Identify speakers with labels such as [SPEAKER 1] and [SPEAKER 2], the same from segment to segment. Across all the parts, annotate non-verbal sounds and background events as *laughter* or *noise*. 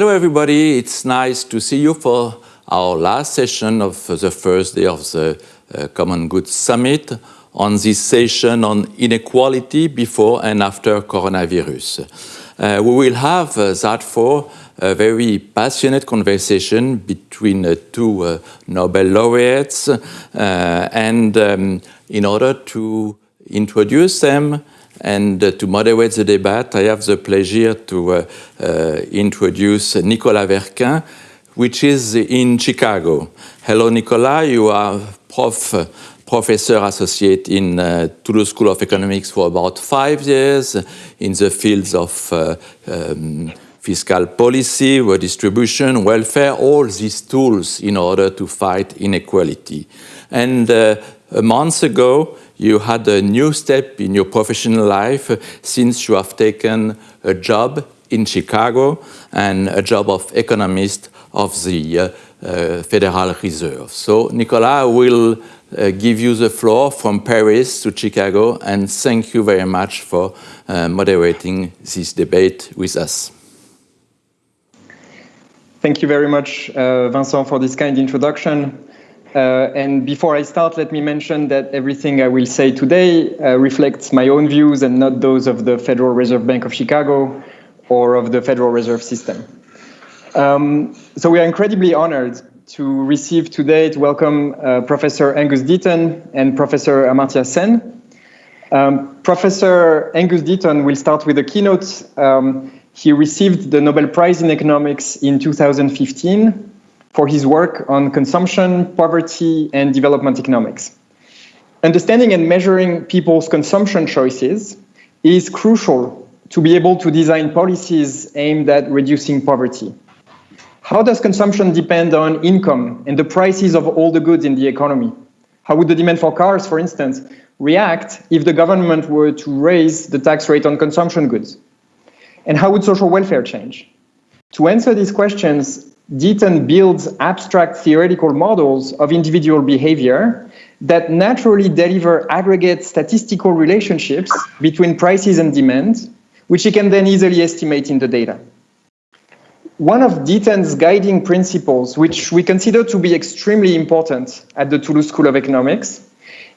[SPEAKER 1] Hello, everybody. It's nice to see you for our last session of the first day of the uh, Common Good Summit on this session on inequality before and after coronavirus. Uh, we will have uh, that for a very passionate conversation between uh, two uh, Nobel laureates uh, and um, in order to introduce them and uh, to moderate the debate, I have the pleasure to uh, uh, introduce Nicolas Werquin, which is in Chicago. Hello, Nicolas. You are prof, professor associate in uh, Toulouse School of Economics for about five years in the fields of uh, um, fiscal policy, redistribution, welfare, all these tools in order to fight inequality. And uh, a month ago, you had a new step in your professional life since you have taken a job in Chicago and a job of economist of the uh, uh, Federal Reserve. So Nicolas will uh, give you the floor from Paris to Chicago and thank you very much for uh, moderating this debate with us.
[SPEAKER 2] Thank you very much, uh, Vincent, for this kind introduction. Uh, and before I start, let me mention that everything I will say today uh, reflects my own views and not those of the Federal Reserve Bank of Chicago or of the Federal Reserve System. Um, so we are incredibly honored to receive today to welcome uh, Professor Angus Deaton and Professor Amartya Sen. Um, Professor Angus Deaton will start with a keynote. Um, he received the Nobel Prize in Economics in 2015 for his work on consumption, poverty, and development economics. Understanding and measuring people's consumption choices is crucial to be able to design policies aimed at reducing poverty. How does consumption depend on income and the prices of all the goods in the economy? How would the demand for cars, for instance, react if the government were to raise the tax rate on consumption goods? And how would social welfare change? To answer these questions, Deaton builds abstract theoretical models of individual behavior that naturally deliver aggregate statistical relationships between prices and demand, which he can then easily estimate in the data. One of Deaton's guiding principles, which we consider to be extremely important at the Toulouse School of Economics,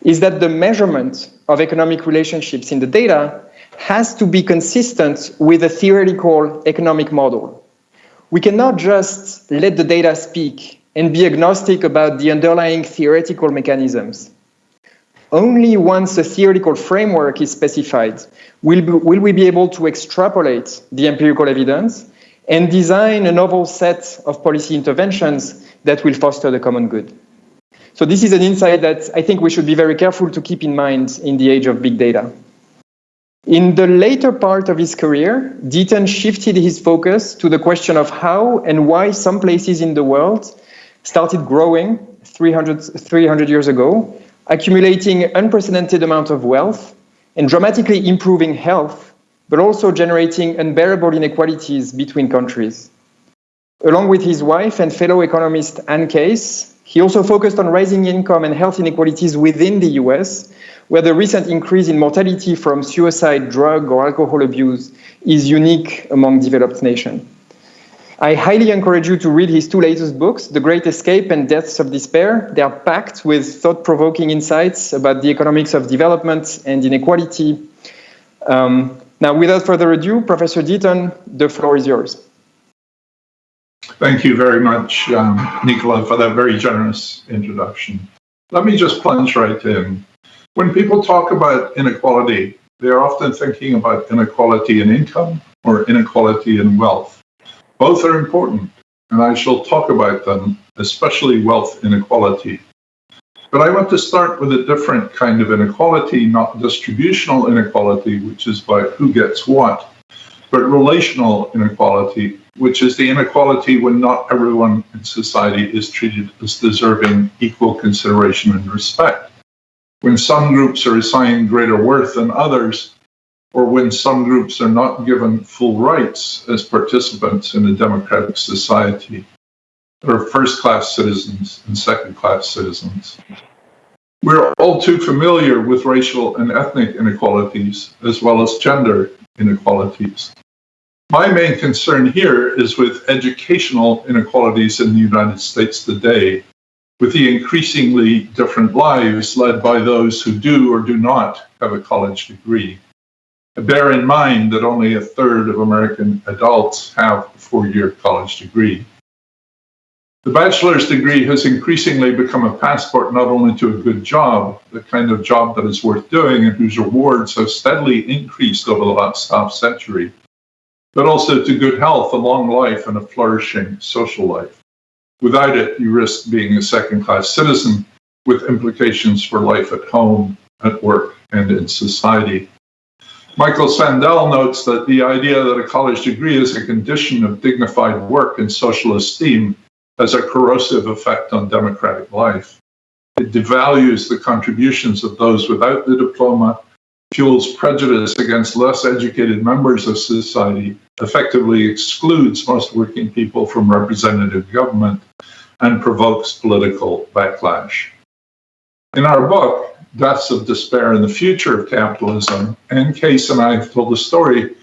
[SPEAKER 2] is that the measurement of economic relationships in the data has to be consistent with a theoretical economic model we cannot just let the data speak and be agnostic about the underlying theoretical mechanisms. Only once a theoretical framework is specified will, will we be able to extrapolate the empirical evidence and design a novel set of policy interventions that will foster the common good. So this is an insight that I think we should be very careful to keep in mind in the age of big data. In the later part of his career, Deaton shifted his focus to the question of how and why some places in the world started growing 300, 300 years ago, accumulating unprecedented amount of wealth and dramatically improving health, but also generating unbearable inequalities between countries. Along with his wife and fellow economist Anne Case, he also focused on raising income and health inequalities within the US where the recent increase in mortality from suicide, drug, or alcohol abuse is unique among developed nations. I highly encourage you to read his two latest books, The Great Escape and Deaths of Despair. They are packed with thought-provoking insights about the economics of development and inequality. Um, now, without further ado, Professor Deaton, the floor is yours.
[SPEAKER 3] Thank you very much, um, Nicola, for that very generous introduction. Let me just plunge right in. When people talk about inequality, they're often thinking about inequality in income or inequality in wealth. Both are important, and I shall talk about them, especially wealth inequality. But I want to start with a different kind of inequality, not distributional inequality, which is about who gets what, but relational inequality, which is the inequality when not everyone in society is treated as deserving equal consideration and respect when some groups are assigned greater worth than others, or when some groups are not given full rights as participants in a democratic society. Are first class citizens and second class citizens. We're all too familiar with racial and ethnic inequalities as well as gender inequalities. My main concern here is with educational inequalities in the United States today, with the increasingly different lives led by those who do or do not have a college degree. Bear in mind that only a third of American adults have a four year college degree. The bachelor's degree has increasingly become a passport not only to a good job, the kind of job that is worth doing and whose rewards have steadily increased over the last half century, but also to good health, a long life, and a flourishing social life. Without it, you risk being a second class citizen with implications for life at home, at work, and in society. Michael Sandel notes that the idea that a college degree is a condition of dignified work and social esteem has a corrosive effect on democratic life. It devalues the contributions of those without the diploma, fuels prejudice against less educated members of society, effectively excludes most working people from representative government, and provokes political backlash. In our book, Deaths of Despair and the Future of Capitalism, Anne Case and I have told the story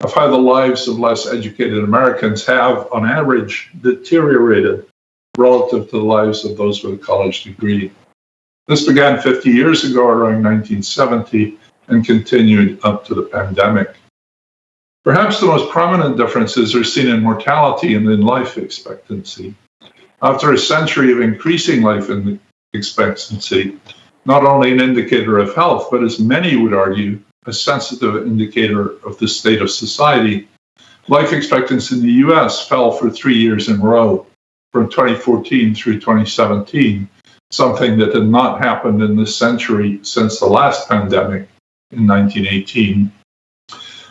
[SPEAKER 3] of how the lives of less educated Americans have, on average, deteriorated relative to the lives of those with a college degree. This began 50 years ago, around 1970, and continued up to the pandemic. Perhaps the most prominent differences are seen in mortality and in life expectancy. After a century of increasing life expectancy, not only an indicator of health, but as many would argue, a sensitive indicator of the state of society. Life expectancy in the US fell for three years in a row, from 2014 through 2017, something that had not happened in this century since the last pandemic in 1918.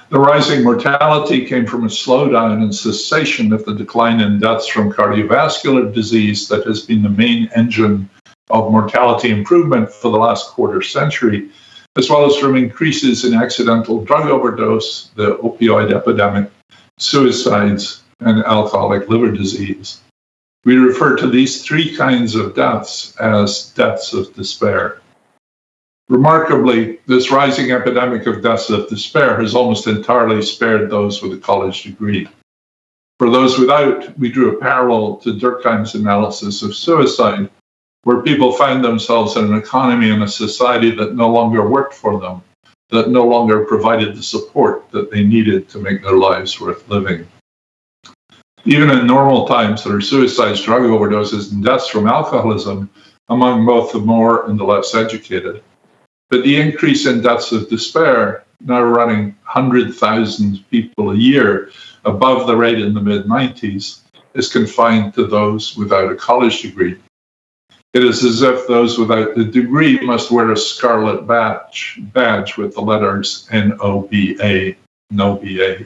[SPEAKER 3] The rising mortality came from a slowdown and cessation of the decline in deaths from cardiovascular disease that has been the main engine of mortality improvement for the last quarter century, as well as from increases in accidental drug overdose, the opioid epidemic, suicides, and alcoholic liver disease. We refer to these three kinds of deaths as deaths of despair. Remarkably, this rising epidemic of deaths of despair has almost entirely spared those with a college degree. For those without, we drew a parallel to Durkheim's analysis of suicide, where people found themselves in an economy and a society that no longer worked for them, that no longer provided the support that they needed to make their lives worth living. Even in normal times, there are suicides, drug overdoses, and deaths from alcoholism among both the more and the less educated. But the increase in deaths of despair, now running 100,000 people a year above the rate in the mid 90s, is confined to those without a college degree. It is as if those without the degree must wear a scarlet badge, badge with the letters N-O-B-A, no BA.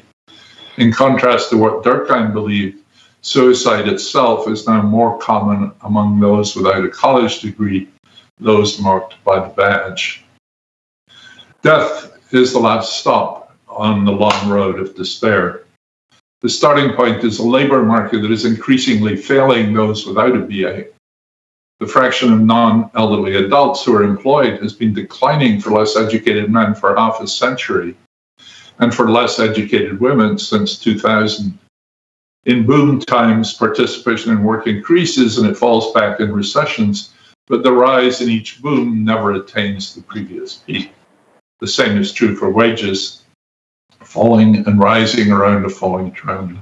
[SPEAKER 3] In contrast to what Durkheim believed, suicide itself is now more common among those without a college degree, those marked by the badge. Death is the last stop on the long road of despair. The starting point is a labor market that is increasingly failing those without a BA the fraction of non-elderly adults who are employed has been declining for less educated men for half a century and for less educated women since 2000. In boom times, participation in work increases and it falls back in recessions, but the rise in each boom never attains the previous peak. The same is true for wages, falling and rising around a falling trend.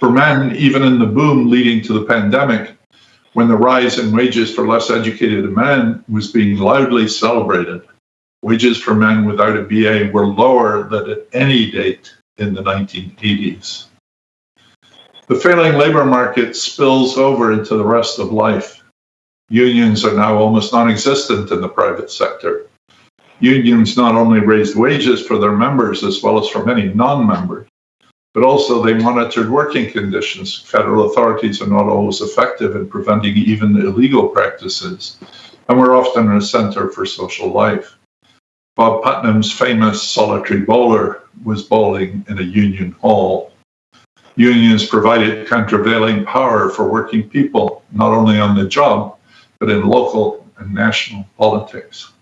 [SPEAKER 3] For men, even in the boom leading to the pandemic, when the rise in wages for less educated men was being loudly celebrated. Wages for men without a BA were lower than at any date in the 1980s. The failing labor market spills over into the rest of life. Unions are now almost non existent in the private sector. Unions not only raised wages for their members as well as for many non members, but also they monitored working conditions. Federal authorities are not always effective in preventing even illegal practices, and we're often a center for social life. Bob Putnam's famous solitary bowler was bowling in a union hall. Unions provided countervailing power for working people, not only on the job, but in local and national politics.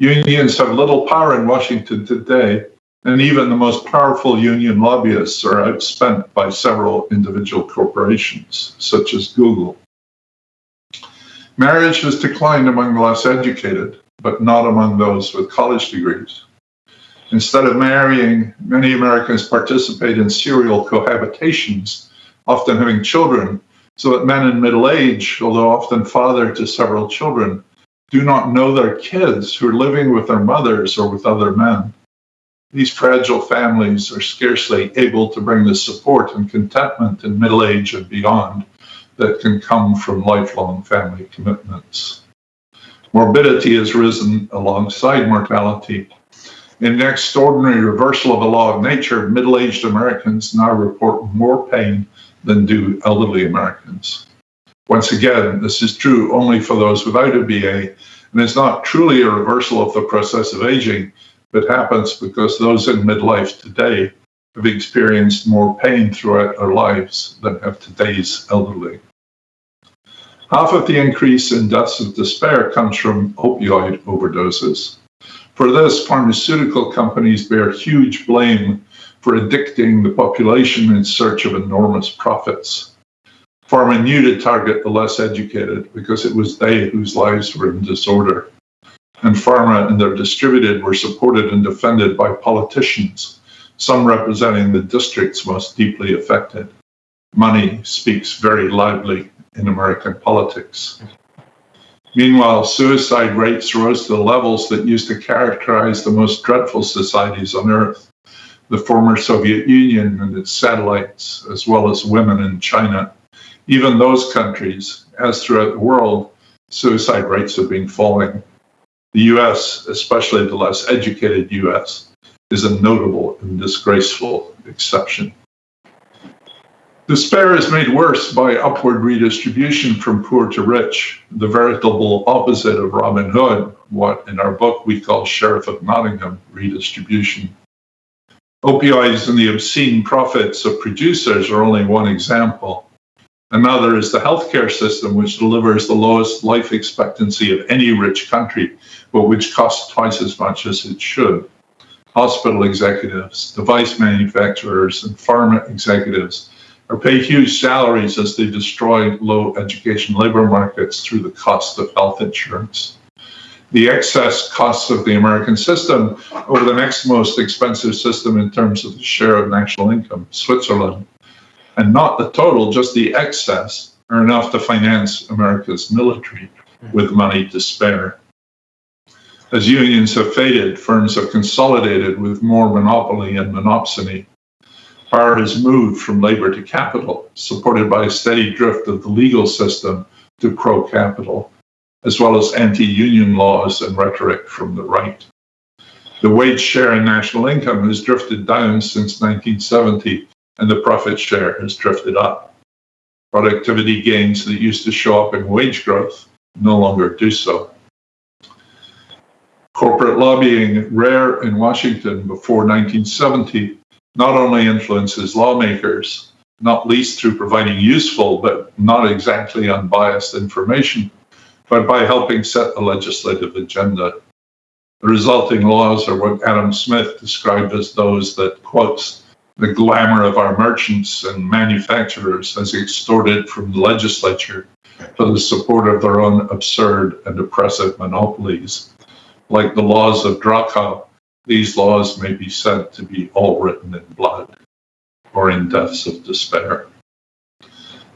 [SPEAKER 3] Unions have little power in Washington today, And even the most powerful union lobbyists are outspent by several individual corporations, such as Google. Marriage has declined among the less educated, but not among those with college degrees. Instead of marrying, many Americans participate in serial cohabitations, often having children, so that men in middle age, although often father to several children, do not know their kids who are living with their mothers or with other men. These fragile families are scarcely able to bring the support and contentment in middle age and beyond that can come from lifelong family commitments. Morbidity has risen alongside mortality. In an extraordinary reversal of the law of nature, middle aged Americans now report more pain than do elderly Americans. Once again, this is true only for those without a BA, and it's not truly a reversal of the process of aging, but happens because those in midlife today have experienced more pain throughout their lives than have today's elderly. Half of the increase in deaths of despair comes from opioid overdoses. For this, pharmaceutical companies bear huge blame for addicting the population in search of enormous profits. Pharma knew to target the less educated because it was they whose lives were in disorder. And pharma and their distributed were supported and defended by politicians, some representing the districts most deeply affected. Money speaks very loudly in American politics. Meanwhile, suicide rates rose to the levels that used to characterize the most dreadful societies on earth the former Soviet Union and its satellites, as well as women in China even those countries, as throughout the world, suicide rates have been falling. The US, especially the less educated US, is a notable and disgraceful exception. Despair is made worse by upward redistribution from poor to rich, the veritable opposite of Robin Hood, what in our book we call Sheriff of Nottingham redistribution. Opioids and the obscene profits of producers are only one example. Another is the healthcare system, which delivers the lowest life expectancy of any rich country, but which costs twice as much as it should. Hospital executives, device manufacturers, and pharma executives are paid huge salaries as they destroy low education labor markets through the cost of health insurance. The excess costs of the American system over the next most expensive system in terms of the share of national income, Switzerland, and not the total, just the excess, are enough to finance America's military hmm. with money to spare. As unions have faded, firms have consolidated with more monopoly and monopsony. Power has moved from labor to capital, supported by a steady drift of the legal system to pro capital, as well as anti union laws and rhetoric from the right. The wage share in national income has drifted down since 1970 and the profit share has drifted up. Productivity gains that used to show up in wage growth no longer do so. Corporate lobbying, rare in Washington before 1970, not only influences lawmakers, not least through providing useful but not exactly unbiased information, but by helping set the legislative agenda. The resulting laws are what Adam Smith described as those that, quotes, the glamour of our merchants and manufacturers has extorted from the legislature for the support of their own absurd and oppressive monopolies. Like the laws of Draco, these laws may be said to be all written in blood or in deaths of despair.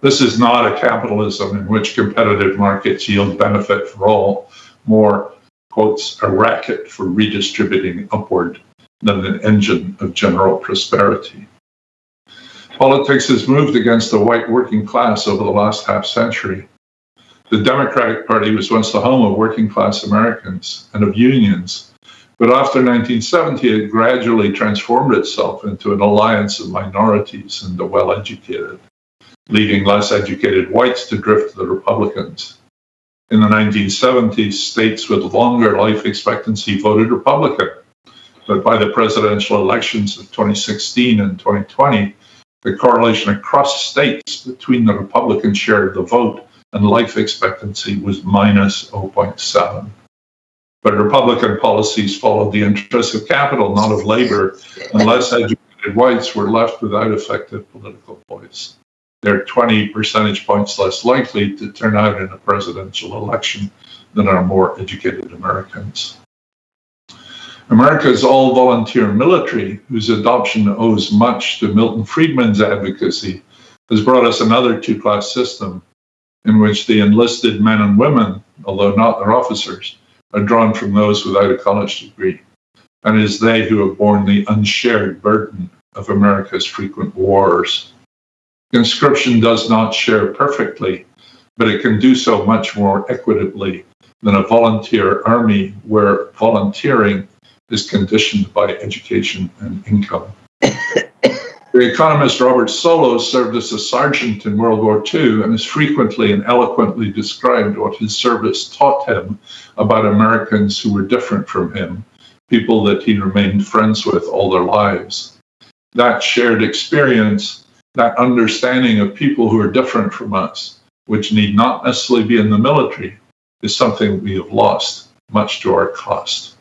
[SPEAKER 3] This is not a capitalism in which competitive markets yield benefit for all, more, quotes, a racket for redistributing upward than an engine of general prosperity. Politics has moved against the white working class over the last half century. The Democratic Party was once the home of working class Americans and of unions, but after 1970, it gradually transformed itself into an alliance of minorities and the well educated, leaving less educated whites to drift to the Republicans. In the 1970s, states with longer life expectancy voted Republican but by the presidential elections of 2016 and 2020, the correlation across states between the Republican share of the vote and life expectancy was minus 0.7. But Republican policies followed the interests of capital, not of labor, and less educated whites were left without effective political voice. They're 20 percentage points less likely to turn out in a presidential election than are more educated Americans. America's all volunteer military, whose adoption owes much to Milton Friedman's advocacy, has brought us another two class system in which the enlisted men and women, although not their officers, are drawn from those without a college degree. And it is they who have borne the unshared burden of America's frequent wars. Conscription does not share perfectly, but it can do so much more equitably than a volunteer army where volunteering is conditioned by education and income. the economist Robert Solow served as a sergeant in World War II and has frequently and eloquently described what his service taught him about Americans who were different from him, people that he remained friends with all their lives. That shared experience, that understanding of people who are different from us, which need not necessarily be in the military, is something we have lost, much to our cost.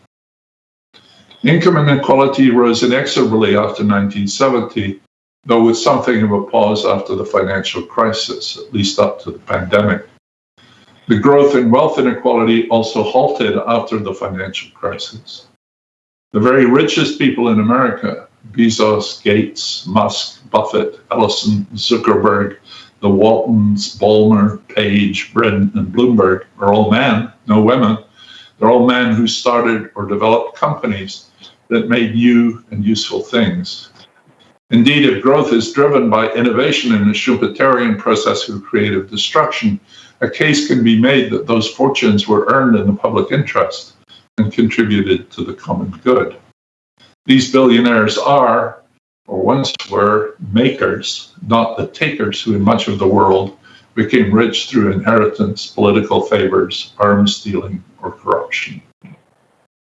[SPEAKER 3] Income inequality rose inexorably after 1970, though with something of a pause after the financial crisis, at least up to the pandemic. The growth in wealth inequality also halted after the financial crisis. The very richest people in America, Bezos, Gates, Musk, Buffett, Ellison, Zuckerberg, the Waltons, Ballmer, Page, Brin, and Bloomberg are all men, no women. They're all men who started or developed companies that made new and useful things. Indeed, if growth is driven by innovation in the Schumpeterian process of creative destruction, a case can be made that those fortunes were earned in the public interest and contributed to the common good. These billionaires are, or once were, makers, not the takers who, in much of the world, became rich through inheritance, political favors, arms dealing, or corruption.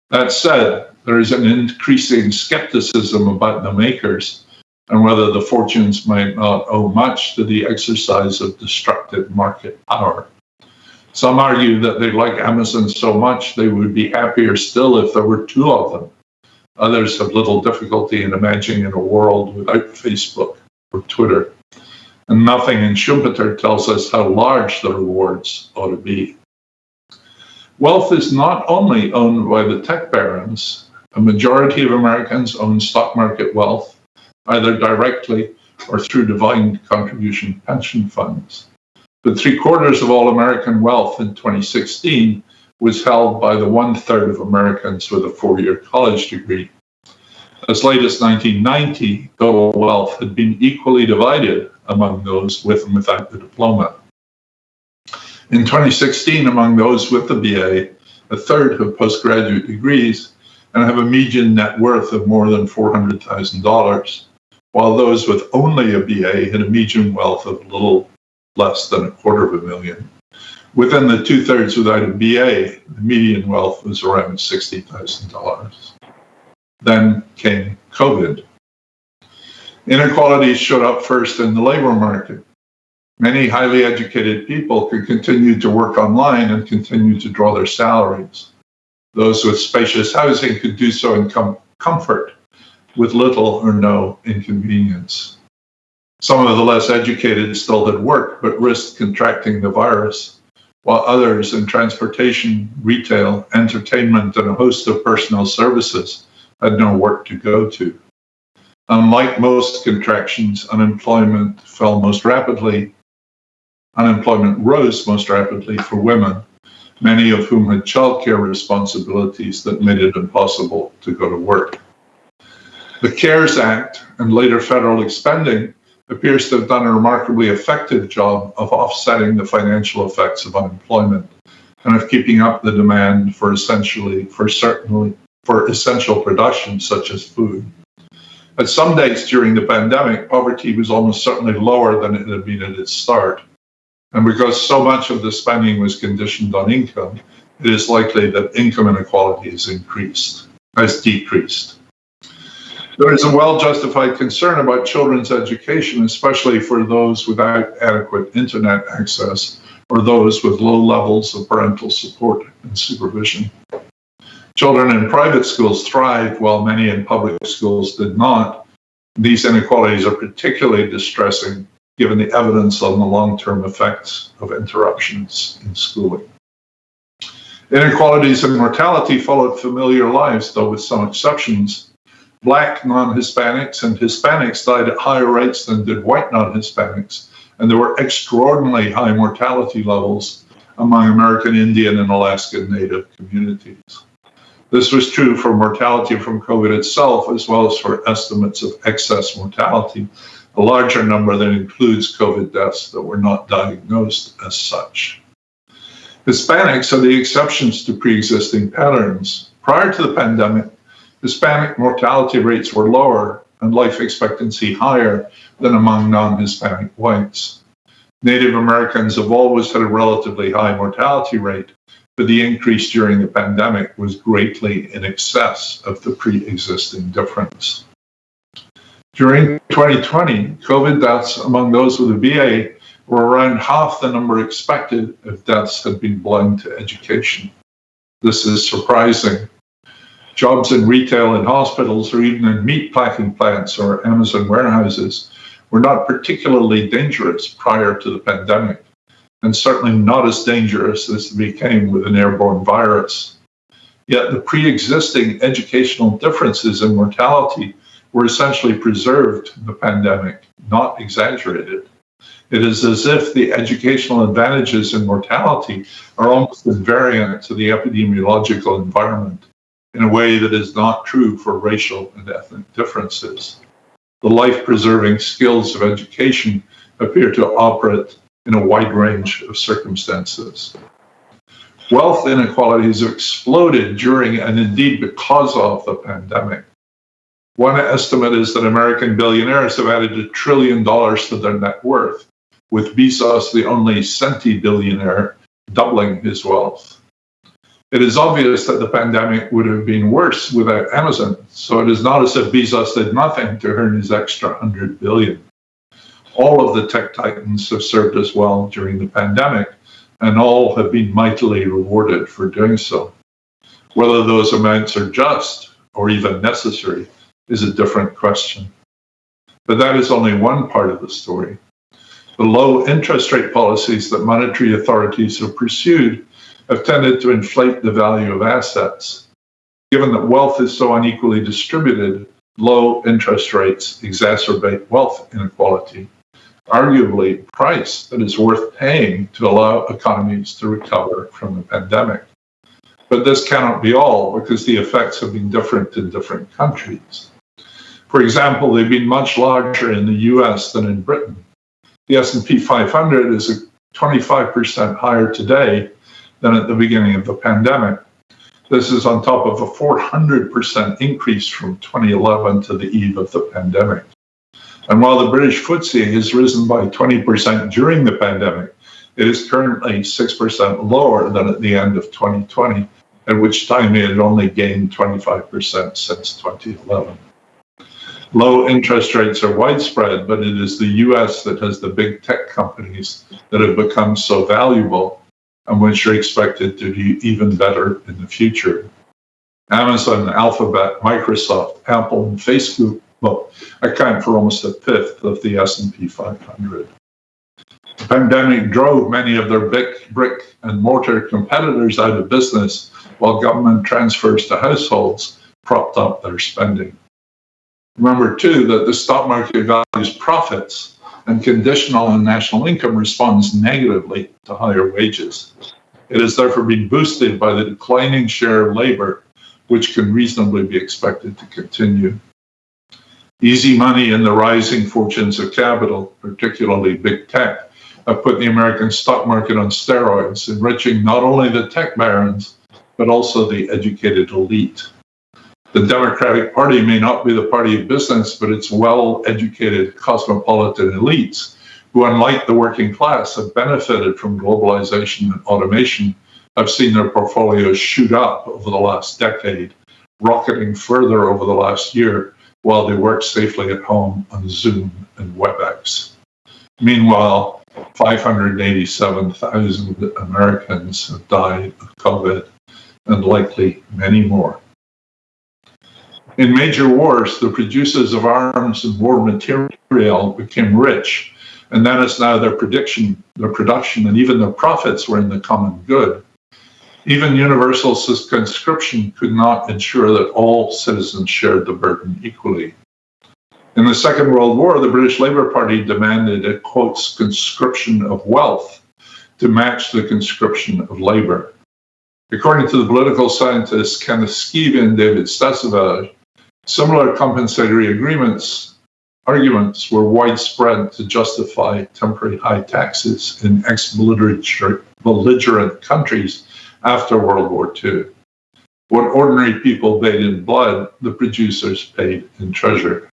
[SPEAKER 3] That said, there is an increasing skepticism about the makers and whether the fortunes might not owe much to the exercise of destructive market power. Some argue that they like Amazon so much they would be happier still if there were two of them. Others have little difficulty in imagining a world without Facebook or Twitter. And nothing in Schumpeter tells us how large the rewards ought to be. Wealth is not only owned by the tech barons, a majority of Americans own stock market wealth, either directly or through defined contribution pension funds. But three quarters of all American wealth in 2016 was held by the one third of Americans with a four year college degree. As late as 1990, total wealth had been equally divided among those with and without the diploma. In 2016, among those with the BA, a third have postgraduate degrees, and have a median net worth of more than $400,000, while those with only a BA had a median wealth of a little less than a quarter of a million. Within the two thirds without a BA, the median wealth was around $60,000. Then came COVID. Inequalities showed up first in the labor market. Many highly educated people could continue to work online and continue to draw their salaries. Those with spacious housing could do so in com- comfort with little or no inconvenience. Some of the less educated still had work but risked contracting the virus, while others in transportation, retail, entertainment, and a host of personal services had no work to go to. Unlike most contractions, unemployment fell most rapidly. Unemployment rose most rapidly for women many of whom had childcare responsibilities that made it impossible to go to work. The CARES Act and later federal expending appears to have done a remarkably effective job of offsetting the financial effects of unemployment and of keeping up the demand for essentially for certainly for essential production such as food. At some dates during the pandemic, poverty was almost certainly lower than it had been at its start. And because so much of the spending was conditioned on income, it is likely that income inequality has increased, has decreased. There is a well justified concern about children's education, especially for those without adequate internet access or those with low levels of parental support and supervision. Children in private schools thrived while many in public schools did not. These inequalities are particularly distressing given the evidence on the long-term effects of interruptions in schooling. Inequalities in mortality followed familiar lives, though with some exceptions. Black non-Hispanics and Hispanics died at higher rates than did white non-Hispanics, and there were extraordinarily high mortality levels among American Indian and Alaskan Native communities. This was true for mortality from COVID itself, as well as for estimates of excess mortality, a larger number that includes COVID deaths that were not diagnosed as such. Hispanics are the exceptions to pre existing patterns. Prior to the pandemic, Hispanic mortality rates were lower and life expectancy higher than among non Hispanic whites. Native Americans have always had a relatively high mortality rate, but the increase during the pandemic was greatly in excess of the pre existing difference. During 2020, COVID deaths among those with a BA were around half the number expected if deaths had been blind to education. This is surprising. Jobs in retail and hospitals, or even in meat packing plants or Amazon warehouses, were not particularly dangerous prior to the pandemic, and certainly not as dangerous as they became with an airborne virus. Yet the pre existing educational differences in mortality were essentially preserved the pandemic, not exaggerated. It is as if the educational advantages in mortality are almost invariant to the epidemiological environment in a way that is not true for racial and ethnic differences. The life preserving skills of education appear to operate in a wide range of circumstances. Wealth inequalities have exploded during and indeed because of the pandemic. One estimate is that American billionaires have added a trillion dollars to their net worth, with Bezos the only centi billionaire doubling his wealth. It is obvious that the pandemic would have been worse without Amazon, so it is not as if Bezos did nothing to earn his extra 100 billion. All of the tech titans have served us well during the pandemic, and all have been mightily rewarded for doing so. Whether those amounts are just or even necessary is a different question. But that is only one part of the story. The low interest rate policies that monetary authorities have pursued have tended to inflate the value of assets. Given that wealth is so unequally distributed, low interest rates exacerbate wealth inequality. Arguably, price that is worth paying to allow economies to recover from the pandemic. But this cannot be all because the effects have been different in different countries. For example, they've been much larger in the US than in Britain. The S&P 500 is 25% higher today than at the beginning of the pandemic. This is on top of a 400% increase from 2011 to the eve of the pandemic. And while the British FTSE has risen by 20% during the pandemic, it is currently 6% lower than at the end of 2020, at which time it had only gained 25% since 2011. Low interest rates are widespread, but it is the US that has the big tech companies that have become so valuable and which are expected to do even better in the future. Amazon, Alphabet, Microsoft, Apple, and Facebook account for almost a fifth of the S&P 500. The pandemic drove many of their big brick and mortar competitors out of business, while government transfers to households propped up their spending. Remember, too, that the stock market values profits, and conditional on national income responds negatively to higher wages. It has therefore been boosted by the declining share of labor, which can reasonably be expected to continue. Easy money and the rising fortunes of capital, particularly big tech, have put the American stock market on steroids, enriching not only the tech barons, but also the educated elite. The Democratic Party may not be the party of business, but its well educated cosmopolitan elites, who, unlike the working class, have benefited from globalization and automation, I've seen their portfolios shoot up over the last decade, rocketing further over the last year while they work safely at home on Zoom and WebEx. Meanwhile, 587,000 Americans have died of COVID and likely many more. In major wars, the producers of arms and war material became rich, and then as now their prediction, their production, and even their profits were in the common good. Even universal conscription could not ensure that all citizens shared the burden equally. In the Second World War, the British Labour Party demanded a quote conscription of wealth to match the conscription of labour. According to the political scientists Kenneth Scheve and David Stasavage, similar compensatory agreements arguments were widespread to justify temporary high taxes in ex-belligerent countries after World War II. What ordinary people paid in blood, the producers paid in treasure.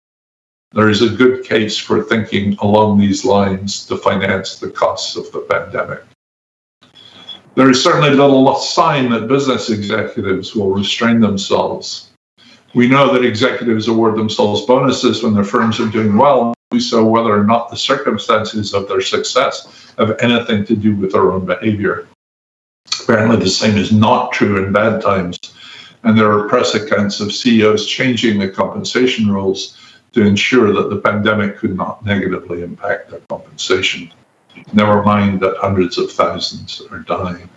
[SPEAKER 3] There is a good case for thinking along these lines to finance the costs of the pandemic. There is certainly little sign that business executives will restrain themselves. We know that executives award themselves bonuses when their firms are doing well, so whether or not the circumstances of their success have anything to do with their own behavior. Apparently, the same is not true in bad times, and there are press accounts of CEOs changing the compensation rules to ensure that the pandemic could not negatively impact their compensation. Never mind that hundreds of thousands are dying.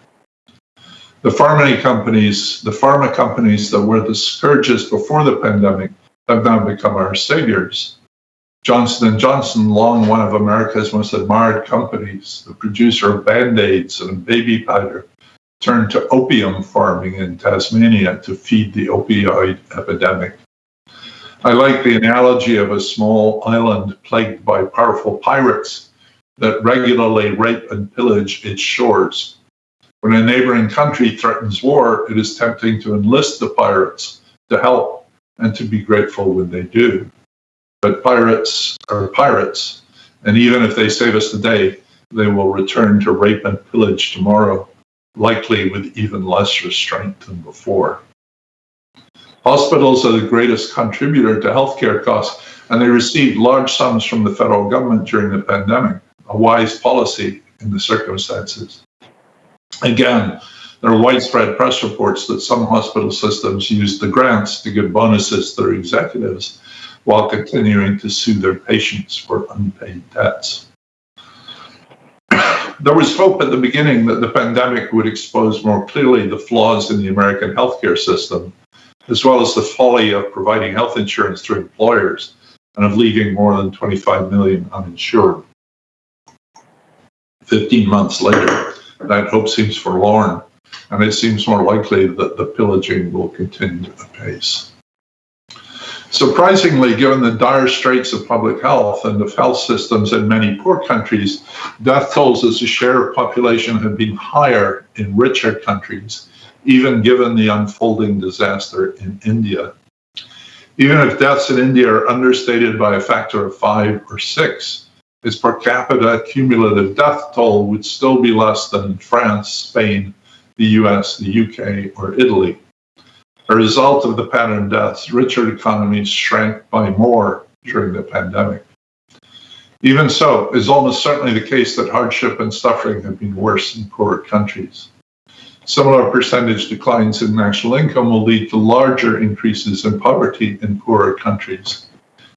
[SPEAKER 3] The pharma companies, the pharma companies that were the scourges before the pandemic have now become our saviors. Johnson & Johnson, long one of America's most admired companies, the producer of Band-Aids and baby powder, turned to opium farming in Tasmania to feed the opioid epidemic. I like the analogy of a small island plagued by powerful pirates that regularly rape and pillage its shores. When a neighboring country threatens war, it is tempting to enlist the pirates to help and to be grateful when they do. But pirates are pirates, and even if they save us today, they will return to rape and pillage tomorrow likely with even less restraint than before. Hospitals are the greatest contributor to healthcare costs, and they received large sums from the federal government during the pandemic, a wise policy in the circumstances. Again, there are widespread press reports that some hospital systems used the grants to give bonuses to their executives while continuing to sue their patients for unpaid debts. There was hope at the beginning that the pandemic would expose more clearly the flaws in the American healthcare system, as well as the folly of providing health insurance to employers and of leaving more than 25 million uninsured. 15 months later, that hope seems forlorn, and it seems more likely that the pillaging will continue apace. Surprisingly, given the dire straits of public health and of health systems in many poor countries, death tolls as a share of population have been higher in richer countries, even given the unfolding disaster in India. Even if deaths in India are understated by a factor of five or six, its per capita cumulative death toll would still be less than France, Spain, the US, the UK, or Italy. A result of the pattern deaths, richer economies shrank by more during the pandemic. Even so, it's almost certainly the case that hardship and suffering have been worse in poorer countries. Similar percentage declines in national income will lead to larger increases in poverty in poorer countries.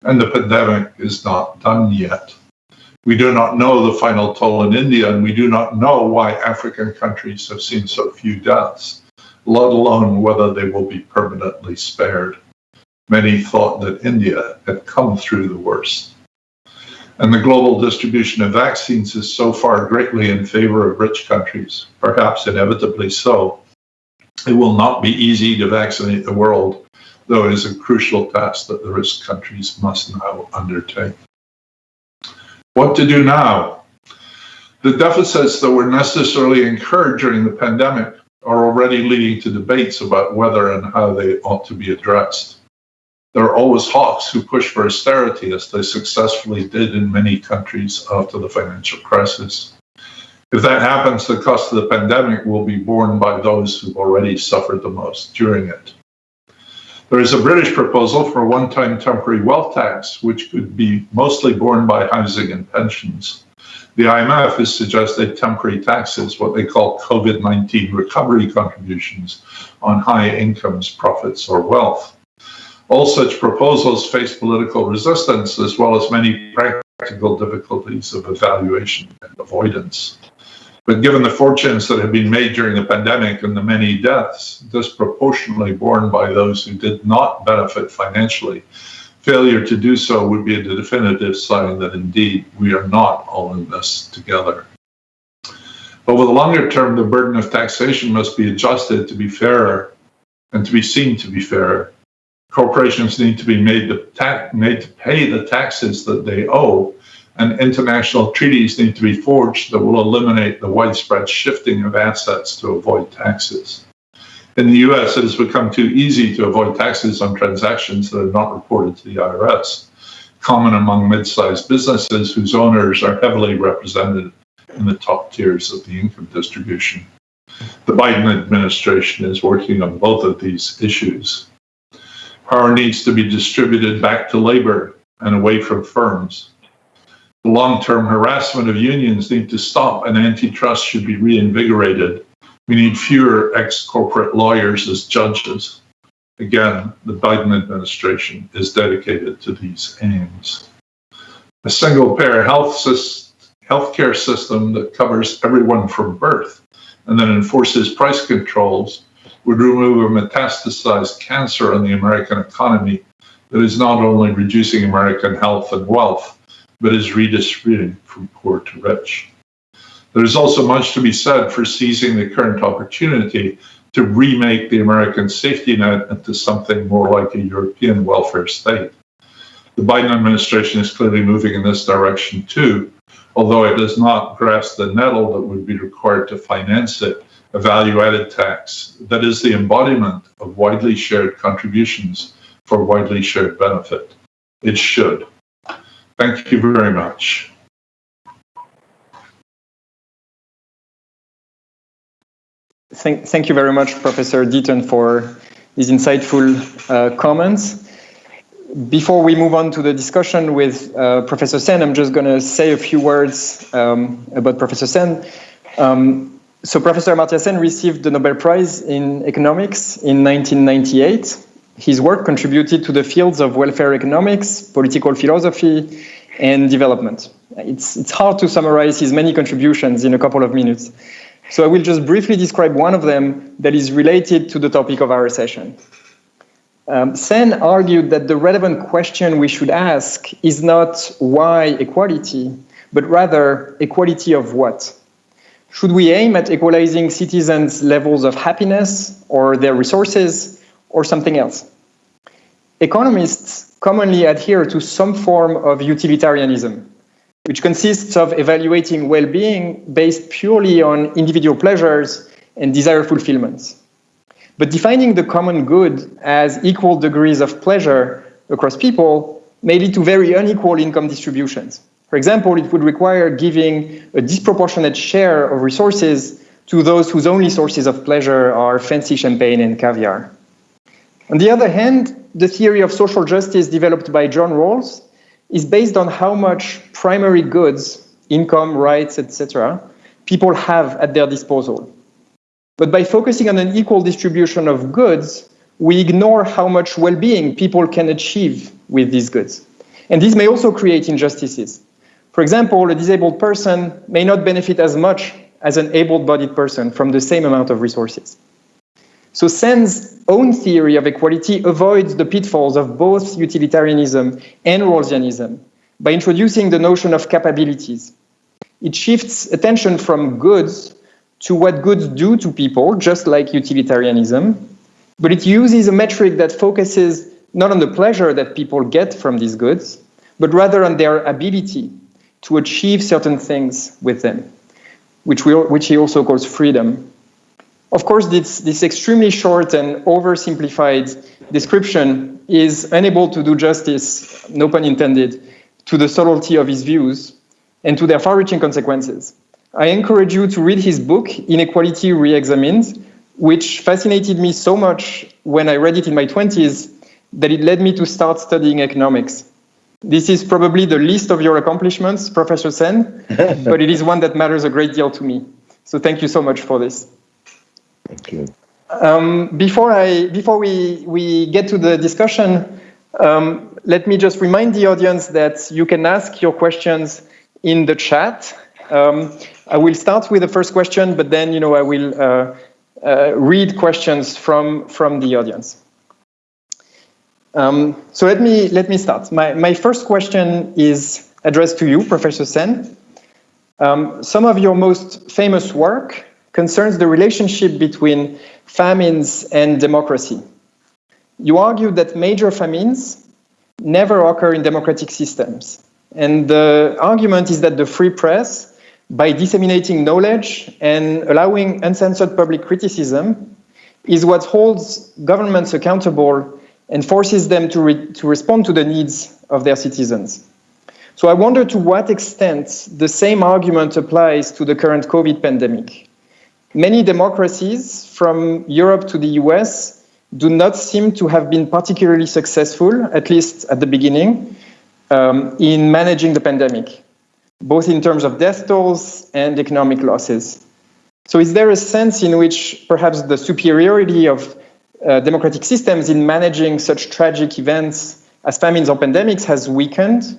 [SPEAKER 3] And the pandemic is not done yet. We do not know the final toll in India, and we do not know why African countries have seen so few deaths let alone whether they will be permanently spared. Many thought that India had come through the worst. And the global distribution of vaccines is so far greatly in favor of rich countries, perhaps inevitably so. It will not be easy to vaccinate the world, though it is a crucial task that the rich countries must now undertake. What to do now? The deficits that were necessarily incurred during the pandemic are already leading to debates about whether and how they ought to be addressed. There are always hawks who push for austerity, as they successfully did in many countries after the financial crisis. If that happens, the cost of the pandemic will be borne by those who've already suffered the most during it. There is a British proposal for a one time temporary wealth tax, which could be mostly borne by housing and pensions. The IMF has suggested temporary taxes, what they call COVID 19 recovery contributions on high incomes, profits, or wealth. All such proposals face political resistance as well as many practical difficulties of evaluation and avoidance. But given the fortunes that have been made during the pandemic and the many deaths disproportionately borne by those who did not benefit financially, failure to do so would be a definitive sign that indeed we are not all in this together. Over the longer term, the burden of taxation must be adjusted to be fairer and to be seen to be fair. Corporations need to be made to, made to pay the taxes that they owe, and international treaties need to be forged that will eliminate the widespread shifting of assets to avoid taxes. In the US, it has become too easy to avoid taxes on transactions that are not reported to the IRS, common among mid sized businesses whose owners are heavily represented in the top tiers of the income distribution. The Biden administration is working on both of these issues. Power needs to be distributed back to labor and away from firms. The long term harassment of unions need to stop, and antitrust should be reinvigorated we need fewer ex corporate lawyers as judges. Again, the Biden administration is dedicated to these aims. A single payer health healthcare system that covers everyone from birth and then enforces price controls would remove a metastasized cancer in the American economy that is not only reducing American health and wealth, but is redistributing from poor to rich. There's also much to be said for seizing the current opportunity to remake the American safety net into something more like a European welfare state. The Biden administration is clearly moving in this direction too, although it does not grasp the nettle that would be required to finance it, a value added tax that is the embodiment of widely shared contributions for widely shared benefit. It should. Thank you very much.
[SPEAKER 2] Thank, thank you very much, Professor Deaton, for these insightful uh, comments. Before we move on to the discussion with uh, Professor Sen, I'm just going to say a few words um, about Professor Sen. Um, so Professor Amartya Sen received the Nobel Prize in Economics in 1998. His work contributed to the fields of welfare economics, political philosophy, and development. It's, it's hard to summarize his many contributions in a couple of minutes. So I will just briefly describe one of them that is related to the topic of our session. Um, Sen argued that the relevant question we should ask is not why equality, but rather equality of what? Should we aim at equalizing citizens' levels of happiness or their resources or something else? Economists commonly adhere to some form of utilitarianism, which consists of evaluating well-being based purely on individual pleasures and desire fulfillments. But defining the common good as equal degrees of pleasure across people may lead to very unequal income distributions. For example, it would require giving a disproportionate share of resources to those whose only sources of pleasure are fancy champagne and caviar. On the other hand, the theory of social justice developed by John Rawls is based on how much primary goods, income, rights, etc., people have at their disposal. But by focusing on an equal distribution of goods, we ignore how much well being people can achieve with these goods. And this may also create injustices. For example, a disabled person may not benefit as much as an able bodied person from the same amount of resources. So Sen's own theory of equality avoids the pitfalls of both utilitarianism and Rawlsianism by introducing the notion of capabilities. It shifts attention from goods to what goods do to people, just like utilitarianism, but it uses a metric that focuses not on the pleasure that people get from these goods, but rather on their ability to achieve certain things with them, which, we, which he also calls freedom. Of course, this, this extremely short and oversimplified description is unable to do justice, no pun intended, to the subtlety of his views and to their far-reaching consequences. I encourage you to read his book, Inequality Re-Examined, which fascinated me so much when I read it in my 20s that it led me to start studying economics. This is probably the least of your accomplishments, Professor Sen, *laughs* but it is one that matters a great deal to me. So thank you so much for this.
[SPEAKER 4] Thank you.
[SPEAKER 2] Um, before I before we we get to the discussion, um, let me just remind the audience that you can ask your questions in the chat. Um, I will start with the first question, but then you know I will uh, uh, read questions from from the audience. Um, so let me let me start. My my first question is addressed to you, Professor Sen. Um, some of your most famous work concerns the relationship between famines and democracy. You argue that major famines never occur in democratic systems. And the argument is that the free press, by disseminating knowledge and allowing uncensored public criticism, is what holds governments accountable and forces them to, re to respond to the needs of their citizens. So I wonder to what extent the same argument applies to the current COVID pandemic. Many democracies, from Europe to the US, do not seem to have been particularly successful, at least at the beginning, um, in managing the pandemic, both in terms of death tolls and economic losses. So is there a sense in which perhaps the superiority of uh, democratic systems in managing such tragic events as famines or pandemics has weakened?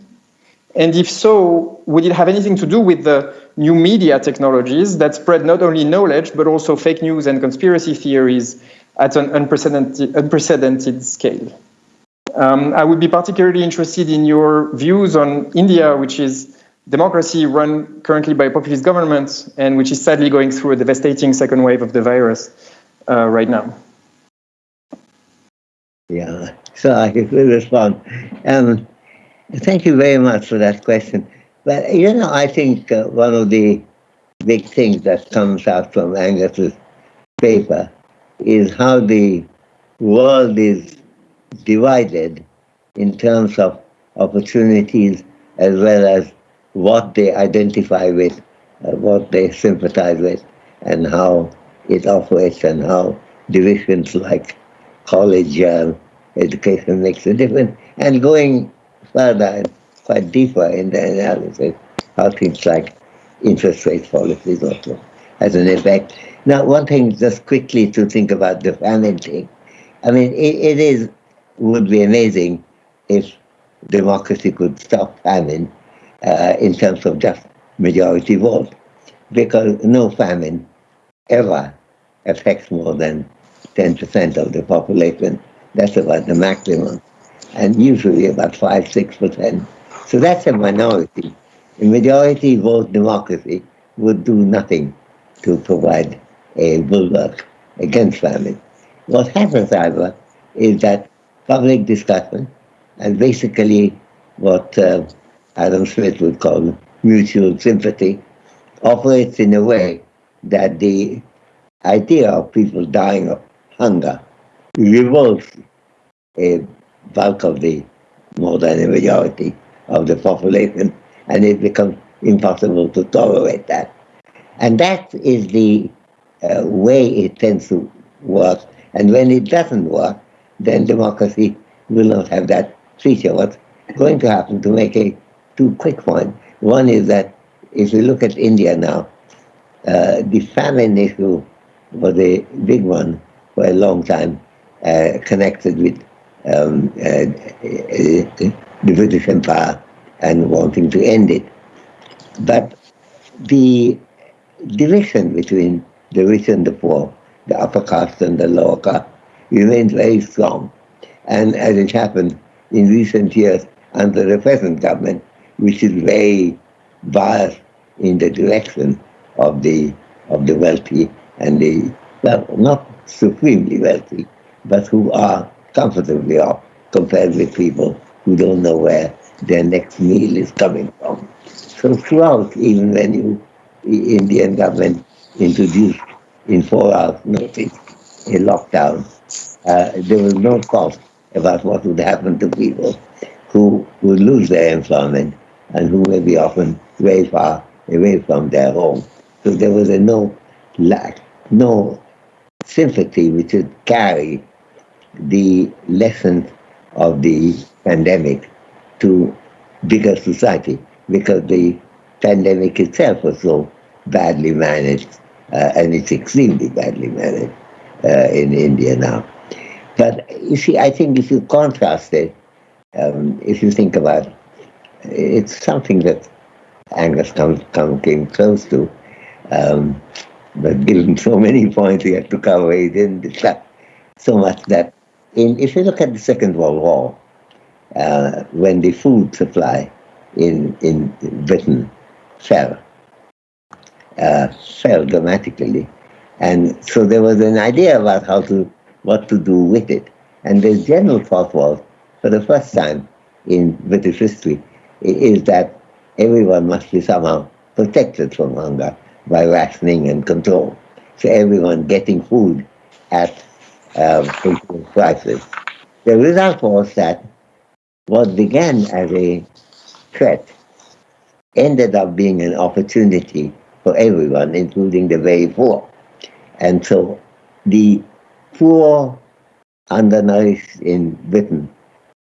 [SPEAKER 2] And if so, would it have anything to do with the new media technologies that spread not only knowledge, but also fake news and conspiracy theories at an unprecedented, unprecedented scale? Um, I would be particularly interested in your views on India, which is democracy run currently by a populist government and which is sadly going through a devastating second wave of the virus uh, right now.
[SPEAKER 4] Yeah, so I can respond. Um, Thank you very much for that question. But, you know, I think uh, one of the big things that comes out from Angus's paper is how the world is divided in terms of opportunities as well as what they identify with, uh, what they sympathize with, and how it operates and how divisions like college uh, education makes a difference. And going and quite deeper in the analysis how things like interest rate policies also has an effect. Now, one thing just quickly to think about the famine thing. I mean, it, it is would be amazing if democracy could stop famine uh, in terms of just majority vote, because no famine ever affects more than 10% of the population. That's about the maximum and usually about 5 6%. So that's a minority. A majority vote democracy would do nothing to provide a bulwark against famine. What happens, however, is that public discussion and basically what uh, Adam Smith would call mutual sympathy operates in a way that the idea of people dying of hunger revolts a bulk of the more than a majority of the population, and it becomes impossible to tolerate that. And that is the uh, way it tends to work. And when it doesn't work, then democracy will not have that feature. What's going to happen, to make a two quick points, one is that if you look at India now, uh, the famine issue was a big one for a long time, uh, connected with um, uh, the British Empire and wanting to end it. But the division between the rich and the poor, the upper caste and the lower caste, remains very strong. And as it happened in recent years under the present government, which is very biased in the direction of the of the wealthy and the well, not supremely wealthy, but who are comfortably off compared with people who don't know where their next meal is coming from. So throughout, even when you, the Indian government introduced in four hours notice a lockdown, uh, there was no thought about what would happen to people who would lose their employment and who may be often very far away from their home. So there was a no lack, no sympathy which would carry the lessons of the pandemic to bigger society because the pandemic itself was so badly managed, uh, and it's extremely badly managed uh, in India now. But you see, I think if you contrast it, um, if you think about it, it's something that Angus come, come, came close to, um, but given so many points he had to cover, he didn't *laughs* discuss so much that in, if you look at the Second World War, uh, when the food supply in, in Britain fell, uh, fell dramatically. And so there was an idea about how to, what to do with it. And the general thought was, for the first time in British history, is that everyone must be somehow protected from hunger by rationing and control. So everyone getting food at um, prices. The result was that what began as a threat ended up being an opportunity for everyone, including the very poor. And so the poor, undernourished in Britain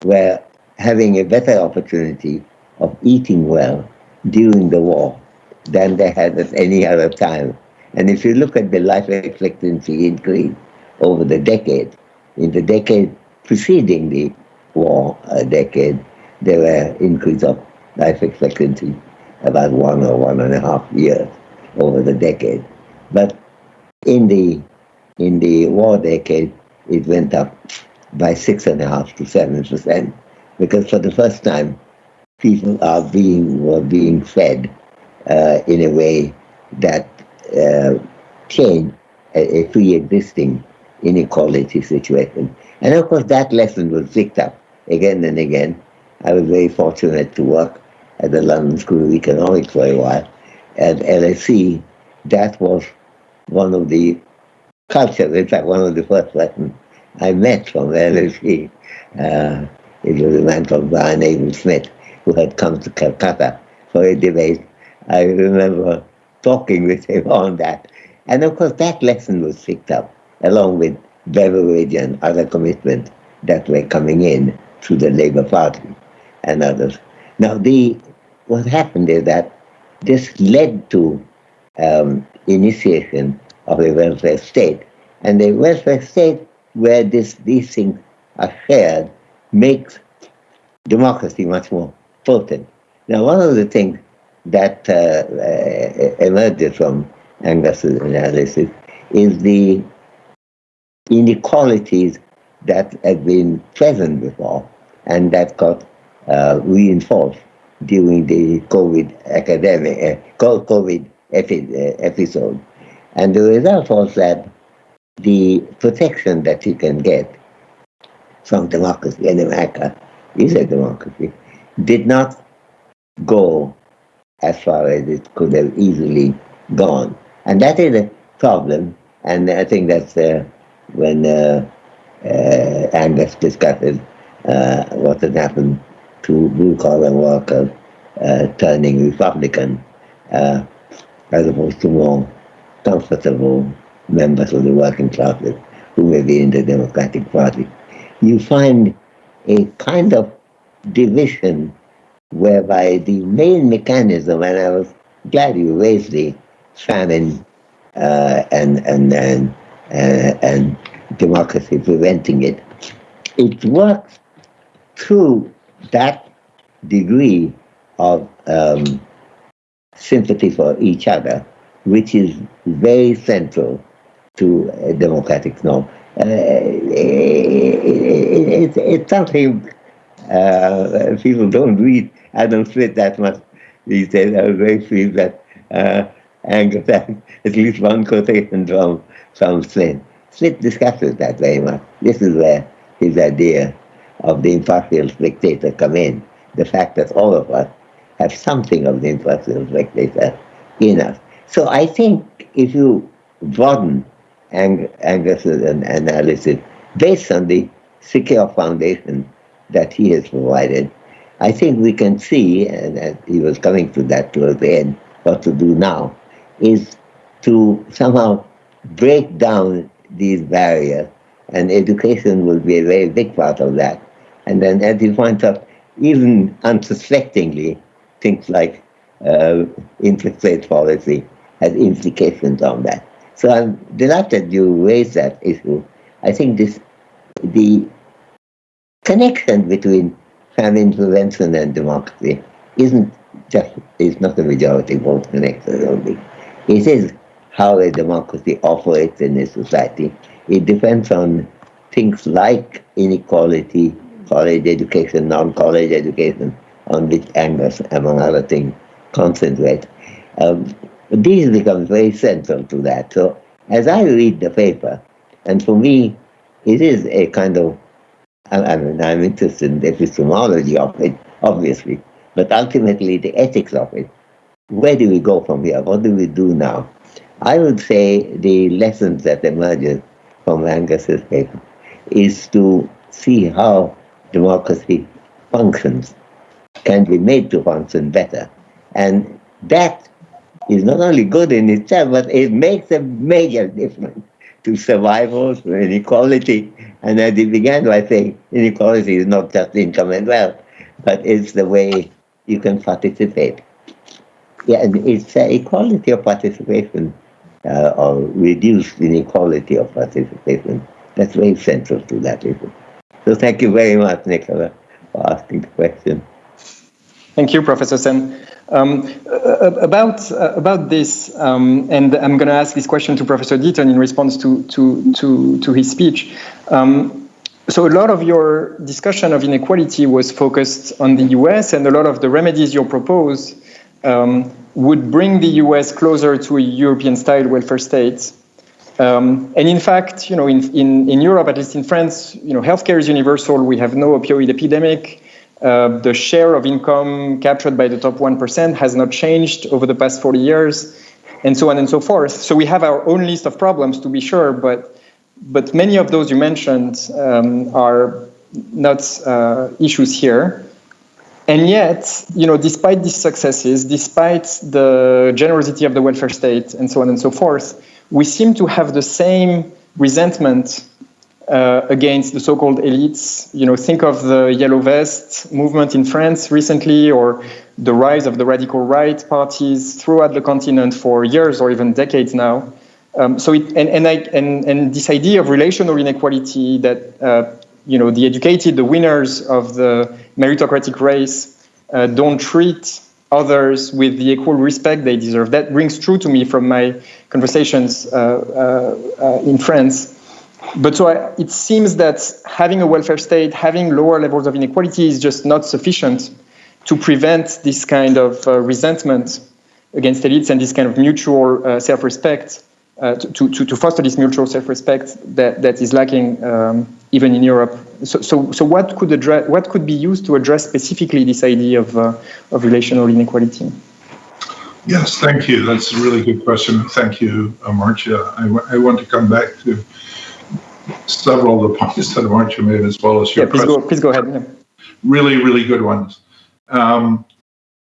[SPEAKER 4] were having a better opportunity of eating well during the war than they had at any other time. And if you look at the life expectancy increase over the decade, in the decade preceding the war uh, decade, there were increase of life expectancy about one or one and a half years over the decade. But in the in the war decade, it went up by six and a half to seven percent, because for the first time, people are being were being fed uh, in a way that uh, changed a, a pre-existing inequality situation. And of course, that lesson was picked up again and again. I was very fortunate to work at the London School of Economics for a while. At LSE, that was one of the cultures, in fact, one of the first lessons I met from LSE. Uh, it was a man called Brian Abel Smith who had come to Calcutta for a debate. I remember talking with him on that. And of course, that lesson was picked up along with Beveridge and other commitments that were coming in through the Labour Party and others. Now, the what happened is that this led to um, initiation of a welfare state. And the welfare state where this, these things are shared makes democracy much more potent. Now, one of the things that uh, uh, emerges from Angus's analysis is the inequalities that had been present before and that got uh, reinforced during the COVID academic, uh, COVID uh, episode. And the result was that the protection that you can get from democracy in America is a democracy, did not go as far as it could have easily gone. And that is a problem. And I think that's uh, when uh, uh, Angus discusses uh, what had happened to blue collar workers uh, turning Republican as opposed to more comfortable members of the working classes who may be in the Democratic Party. You find a kind of division whereby the main mechanism, and I was glad you raised the famine uh, and, and, and, and democracy preventing it, it works through that degree of um, sympathy for each other, which is very central to a democratic norm. Uh, it, it, it's something uh, people don't read Adam Smith that much these days. I was very pleased that uh, Angus *laughs* at least one quotation from, from Smith. Smith discusses that very much. This is where his idea of the impartial spectator come in. The fact that all of us have something of the impartial spectator in us. So I think if you broaden Ang Angus's analysis based on the secure foundation that he has provided, I think we can see, and he was coming to that towards the end, what to do now, is to somehow break down these barriers, and education will be a very big part of that. And then, as you point out, even unsuspectingly, things like uh, interest rate policy has implications on that. So I'm delighted you raised that issue. I think this the connection between famine prevention and democracy isn't just is not a majority vote connection only. It is how a democracy operates in a society. It depends on things like inequality, college education, non-college education, on which Angus, among other things, concentrate. Um, these become very central to that. So as I read the paper, and for me, it is a kind of, I mean, I'm interested in the epistemology of it, obviously, but ultimately the ethics of it. Where do we go from here? What do we do now? I would say the lessons that emerge from Angus's paper is to see how democracy functions, can be made to function better. And that is not only good in itself, but it makes a major difference to survival, to inequality. And as it began by saying, inequality is not just income and wealth, but it's the way you can participate. Yeah, and it's uh, equality of participation uh, or reduced inequality of participation. That's very central to that issue. So thank you very much, Nicola, for asking the question.
[SPEAKER 2] Thank you, Professor Sen. Um, about uh, about this, um, and I'm going to ask this question to Professor Deaton in response to to to, to his speech. Um, so a lot of your discussion of inequality was focused on the U.S. and a lot of the remedies you propose um, would bring the U.S. closer to a European-style welfare state. Um, and in fact, you know, in, in, in Europe, at least in France, you know, healthcare is universal. We have no opioid epidemic. Uh, the share of income captured by the top 1% has not changed over the past 40 years, and so on and so forth. So we have our own list of problems to be sure, but, but many of those you mentioned um, are not uh, issues here. And yet, you know, despite these successes, despite the generosity of the welfare state and so on and so forth, we seem to have the same resentment uh, against the so-called elites. You know, think of the Yellow Vest movement in France recently, or the rise of the radical right parties throughout the continent for years or even decades now. Um, so, it, and and, I, and and this idea of relational inequality that uh, you know the educated, the winners of the meritocratic race, uh, don't treat others with the equal respect they deserve. That rings true to me from my conversations uh, uh, uh in France. But so I, it seems that having a welfare state, having lower levels of inequality is just not sufficient to prevent this kind of uh, resentment against elites and this kind of mutual self-respect, to, to, to, foster this mutual self-respect that, that is lacking um, even in Europe. So, so, so what, could address, what could be used to address specifically this idea of, uh, of relational inequality?
[SPEAKER 3] Yes, thank you. That's a really good question. Thank you, Amartya. I, I want to come back to several of the *laughs* points that Amartya made as well as your
[SPEAKER 2] yeah, please question. Go, please go ahead. Yeah.
[SPEAKER 3] Really, really good ones. Um,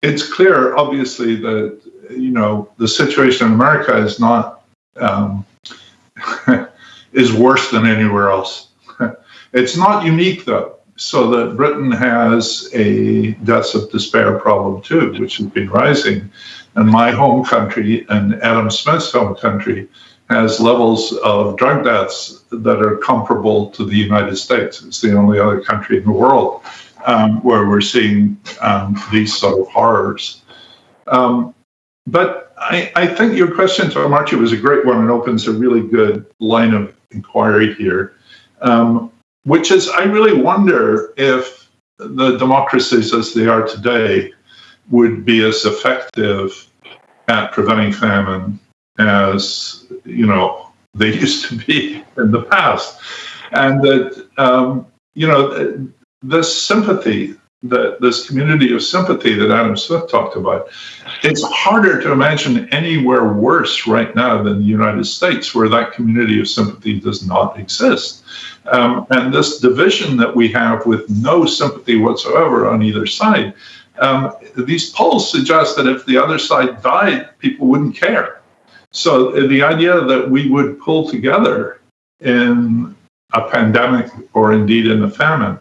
[SPEAKER 3] it's clear, obviously, that you know the situation in America is not um, *laughs* is worse than anywhere else. It's not unique though, so that Britain has a deaths of despair problem too, which has been rising. And my home country and Adam Smith's home country has levels of drug deaths that are comparable to the United States. It's the only other country in the world um, where we're seeing um, these sort of horrors. Um, but I, I, think your question to Amartya was a great one and opens a really good line of inquiry here, um, which is I really wonder if the democracies as they are today would be as effective at preventing famine as you know they *laughs* used to be in the past, and that um, you know this sympathy that this community of sympathy that Adam Smith talked about, it's harder to imagine anywhere worse right now than the United States, where that community of sympathy does not exist. Um, and this division that we have with no sympathy whatsoever on either side, um, these polls suggest that if the other side died, people wouldn't care. So the idea that we would pull together in a pandemic or indeed in a famine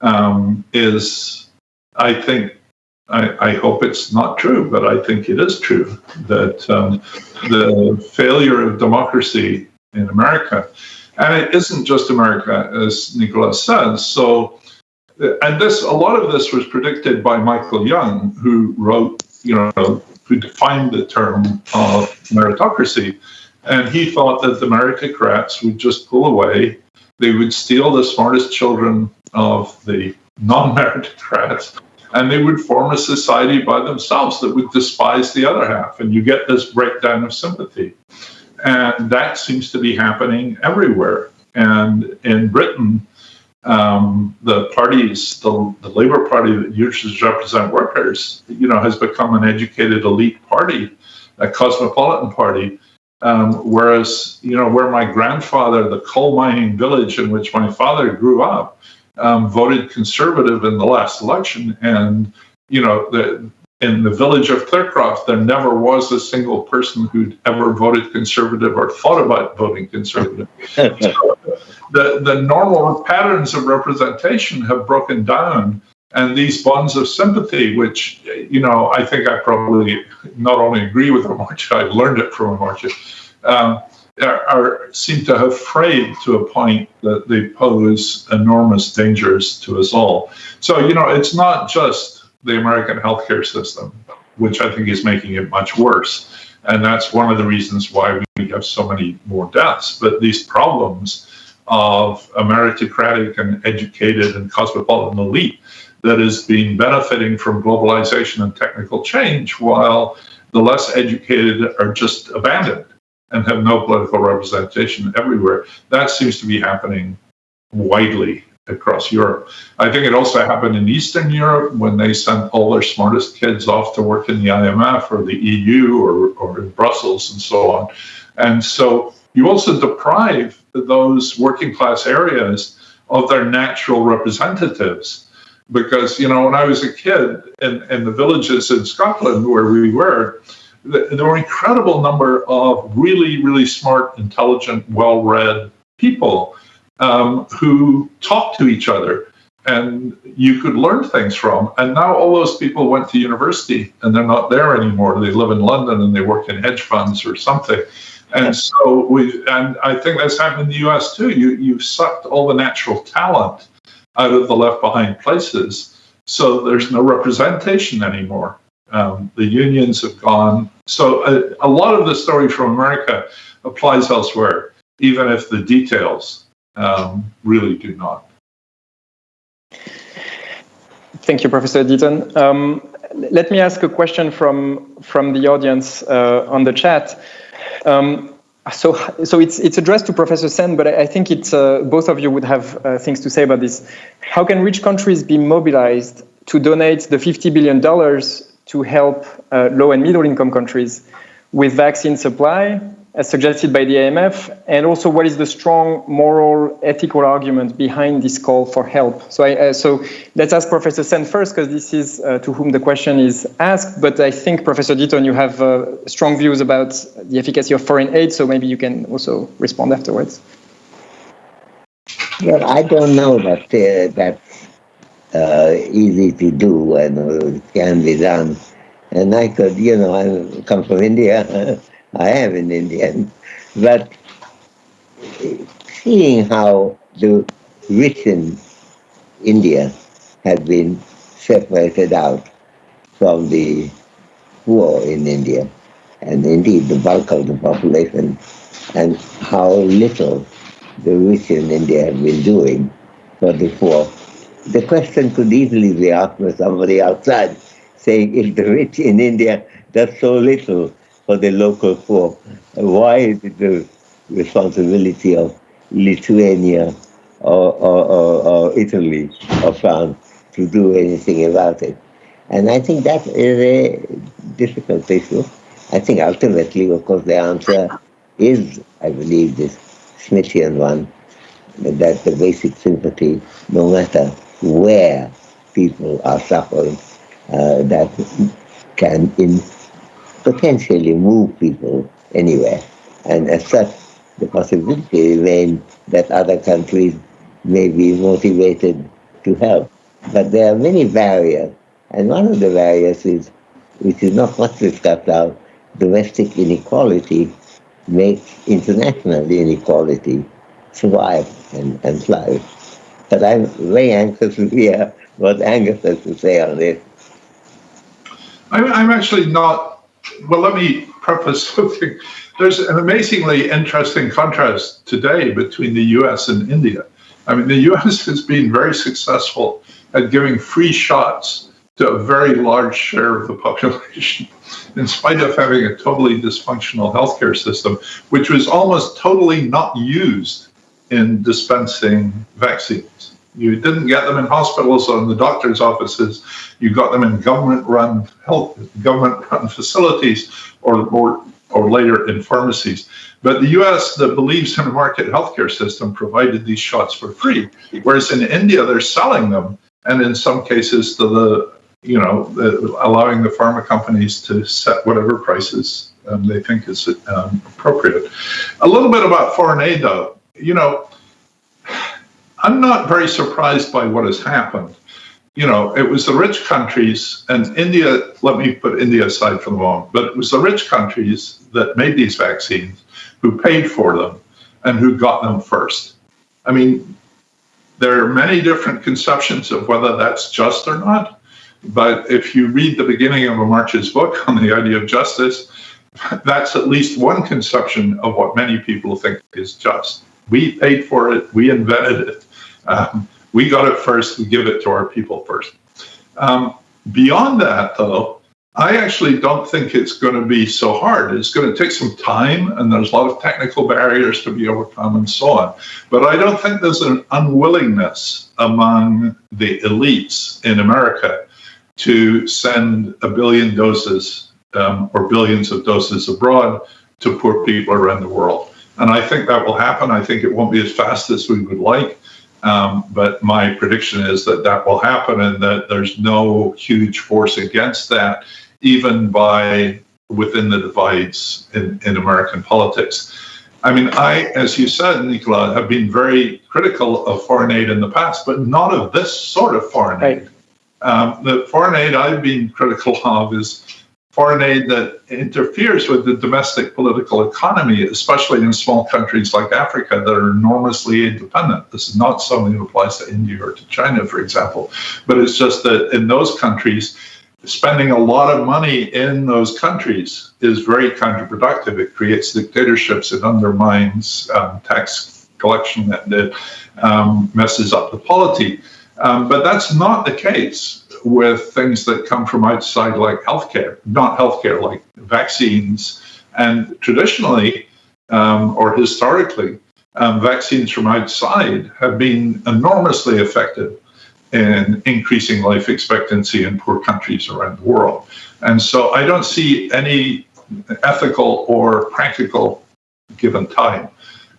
[SPEAKER 3] um, is I think I, I, hope it's not true, but I think it is true that um, the failure of democracy in America, and it isn't just America, as Nicolas says. So, and this a lot of this was predicted by Michael Young, who wrote, you know, who defined the term of meritocracy, and he thought that the meritocrats would just pull away. They would steal the smartest children of the non-meritocrats *laughs* and they would form a society by themselves that would despise the other half. And you get this breakdown of sympathy. And that seems to be happening everywhere. And in Britain, um, the parties, the, the Labour Party that usually represent workers, you know, has become an educated elite party, a cosmopolitan party. Um, whereas, you know, where my grandfather, the coal mining village in which my father grew up, um, voted conservative in the last election, and you know the, in the village of Thurcroft, there never was a single person who'd ever voted conservative or thought about voting conservative. *laughs* so the the normal patterns of representation have broken down, and these bonds of sympathy, which you know I think I probably not only agree with Amartya, I learned it from Amartya. Um, are, seem to have frayed to a point that they pose enormous dangers to us all. So, you know, it's not just the American healthcare system, which I think is making it much worse. And that's one of the reasons why we have so many more deaths. But these problems of a meritocratic and educated and cosmopolitan elite that is being benefiting from globalization and technical change, while the less educated are just abandoned and have no political representation everywhere. That seems to be happening widely across Europe. I think it also happened in Eastern Europe when they sent all their smartest kids off to work in the IMF or the EU or, or in Brussels and so on. And so you also deprive those working class areas of their natural representatives. Because, you know, when I was a kid in, in the villages in Scotland where we were, there were an incredible number of really, really smart, intelligent, well-read people um, who talked to each other and you could learn things from. And now all those people went to university and they're not there anymore. They live in London and they work in hedge funds or something. And so we, and I think that's happened in the US too. You, you sucked all the natural talent out of the left behind places. So there's no representation anymore. Um, the unions have gone. So a, a, lot of the story from America applies elsewhere, even if the details um, really do not.
[SPEAKER 2] Thank you, Professor Deaton. Um, let me ask a question from from the audience uh, on the chat. Um, so, so it's it's addressed to Professor Sen, but I, I think it's uh, both of you would have uh, things to say about this. How can rich countries be mobilized to donate the 50 billion dollars to help uh, low and middle income countries with vaccine supply, as suggested by the IMF, and also what is the strong moral, ethical argument behind this call for help. So, I, uh, so let's ask Professor Sen first, because this is uh, to whom the question is asked. But I think, Professor Deaton, you have uh, strong views about the efficacy of foreign aid, so maybe you can also respond afterwards.
[SPEAKER 4] Well, I don't know that uh, that uh, easy to do and it can be done. And I could, you know, I come from India. *laughs* I am an Indian, *laughs* but seeing how the rich in India have been separated out from the poor in India, and indeed the bulk of the population, and how little the rich in India have been doing for the poor the question could easily be asked by somebody outside, saying if the rich in India does so little for the local poor, why is it the responsibility of Lithuania or, or, or, or Italy or France to do anything about it? And I think that is a difficult issue. I think ultimately, of course, the answer is, I believe, this Smithian one, that the basic sympathy, no matter where people are suffering uh, that can in potentially move people anywhere. And as such, the possibility remains that other countries may be motivated to help. But there are many barriers And one of the barriers is, which is not much discussed now, domestic inequality makes international inequality survive and, and flourish. But I'm very anxious to hear what Angus has to say on this.
[SPEAKER 3] I'm, I'm actually not, well, let me preface *laughs* something. There's an amazingly interesting contrast today between the US and India. I mean, the US *laughs* has been very successful at giving free shots to a very large share of the population, *laughs* in spite of having a totally dysfunctional healthcare system, which was almost totally not used in dispensing vaccines. You didn't get them in hospitals or in the doctor's offices. You got them in government-run health, government-run *laughs* facilities, or, or or later in pharmacies. But the US that believes in a market healthcare system provided these shots for free, whereas in India they're selling them, and in some cases to the you know the, allowing the pharma companies to set whatever prices um, they think is um, appropriate. A little bit about foreign aid, though. You know, I'm not very surprised by what has happened. You know, it was the rich countries, and India, let me put India aside for the moment, but it was the rich countries that made these vaccines who paid for them and who got them first. I mean, there are many different conceptions of whether that's just or not. But if you read the beginning of Amartya's book on the idea of justice, that's at least one conception of what many people think is just. We paid for it, we invented it. Um, we got it first, we give it to our people first. Um, beyond that, though, I actually don't think it's going to be so hard. It's going to take some time, and there's a lot of technical barriers to be overcome and so on. But I don't think there's an unwillingness among the elites in America to send a billion doses um, or billions of doses abroad to poor people around the world. And I think that will happen. I think it won't be as fast as we would like. Um, but my prediction is that that will happen and that there's no huge force against that, even by within the divides in, in American politics. I mean, I, as you said, Nicola, have been very critical of foreign aid in the past, but not of this sort of foreign right. aid. Um, the foreign aid I've been critical of is foreign aid that interferes with the domestic political economy, especially in small countries like Africa that are enormously independent. This is not something that applies to India or to China, for example, but it's just that in those countries, spending a lot of money in those countries is very counterproductive. It creates dictatorships, it undermines um, tax collection, it um, messes up the polity. Um, but that's not the case with things that come from outside, like healthcare, not healthcare, like vaccines. And traditionally, um, or historically, um, vaccines from outside have been enormously effective in increasing life expectancy in poor countries around the world. And so I don't see any ethical or practical, given time,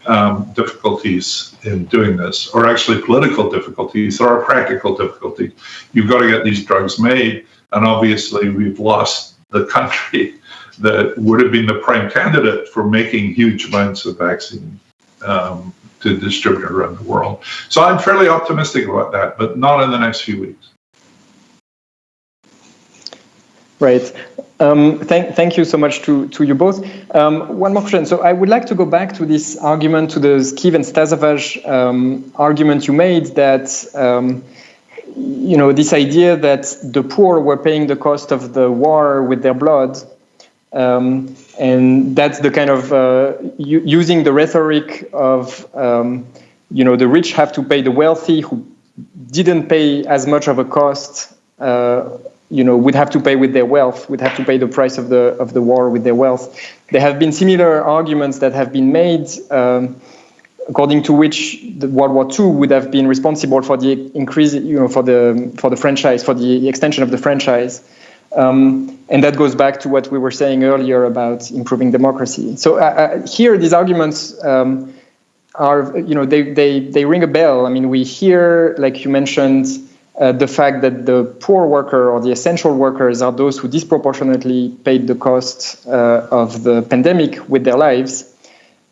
[SPEAKER 3] um, difficulties in doing this, or actually political difficulties. There are practical difficulties. You've got to get these drugs made, and obviously we've lost the country *laughs* that would have been the prime candidate for making huge amounts of vaccine um, to distribute around the world. So I'm fairly optimistic about that, but not in the next few weeks.
[SPEAKER 2] Right. Um, thank, thank you so much to, to you both. Um, one more question. So I would like to go back to this argument, to the Scheve and Stasavage um, argument you made that, um, you know, this idea that the poor were paying the cost of the war with their blood. Um, and that's the kind of uh, using the rhetoric of, um, you know, the rich have to pay the wealthy who didn't pay as much of a cost uh, you know, would have to pay with their wealth, would have to pay the price of the of the war with their wealth. There have been similar arguments that have been made, um, according to which the World War II would have been responsible for the increase, you know, for the for the franchise, for the extension of the franchise. Um, and that goes back to what we were saying earlier about improving democracy. So uh, uh, here, these arguments um, are, you know, they, they, they ring a bell. I mean, we hear, like you mentioned, uh, the fact that the poor worker or the essential workers are those who disproportionately paid the cost uh, of the pandemic with their lives.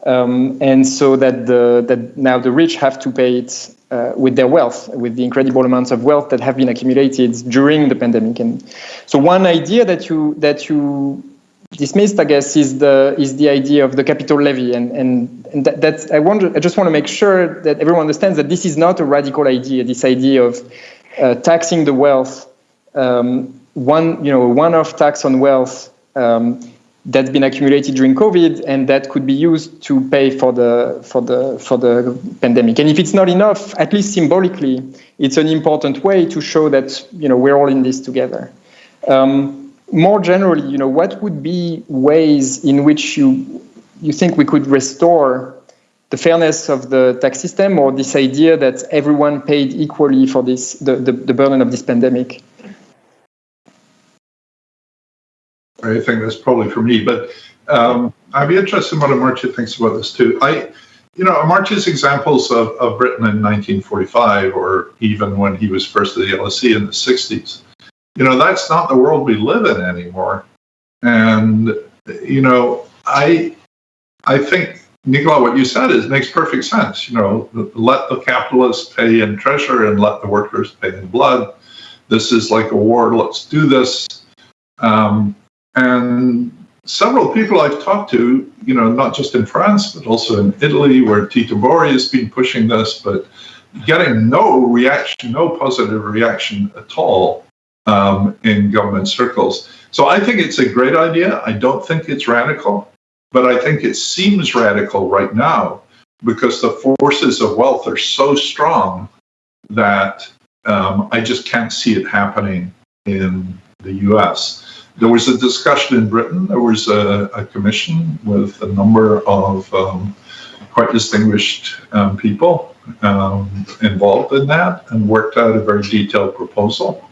[SPEAKER 2] Um, and so that the that now the rich have to pay it uh, with their wealth, with the incredible amounts of wealth that have been accumulated during the pandemic. And so, one idea that you that you dismissed, I guess, is the is the idea of the capital levy, and and, and that, that's I wonder. I just want to make sure that everyone understands that this is not a radical idea. This idea of uh, taxing the wealth, um, one you know, one-off tax on wealth. Um, that's been accumulated during COVID, and that could be used to pay for the for the for the pandemic. And if it's not enough, at least symbolically, it's an important way to show that you know we're all in this together. Um, more generally, you know, what would be ways in which you you think we could restore the fairness of the tax system, or this idea that everyone paid equally for this the, the, the burden of this pandemic?
[SPEAKER 3] I think that's probably for me, but um, I'd be interested in what Amartya thinks about this too. I, you know, Amartya's examples of, of Britain in 1945, or even when he was first at the LSE in the 60s, you know, that's not the world we live in anymore. And, you know, I, I think, Nicola, what you said is makes perfect sense. You know, let the capitalists pay in treasure and let the workers pay in blood. This is like a war. Let's do this. Um, and several people I've talked to, you know, not just in France, but also in Italy, where Tito Boeri has been pushing this, but getting no reaction, no positive reaction at all um, in government circles. So I think it's a great idea. I don't think it's radical, but I think it seems radical right now because the forces of wealth are so strong that um, I just can't see it happening in the US. There was a discussion in Britain. There was a, a commission with a number of um, quite distinguished um, people um, involved in that and worked out a very detailed proposal.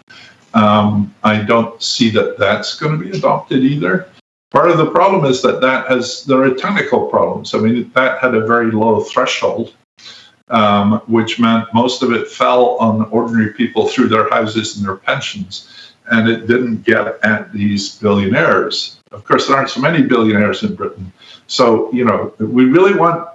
[SPEAKER 3] Um, I don't see that that's going to be adopted either. Part of the problem is that that has there are technical problems. I mean, that had a very low threshold, um, which meant most of it fell on ordinary people through their houses and their pensions and it didn't get at these billionaires. Of course, there aren't so many billionaires in Britain. So, you know, we really want,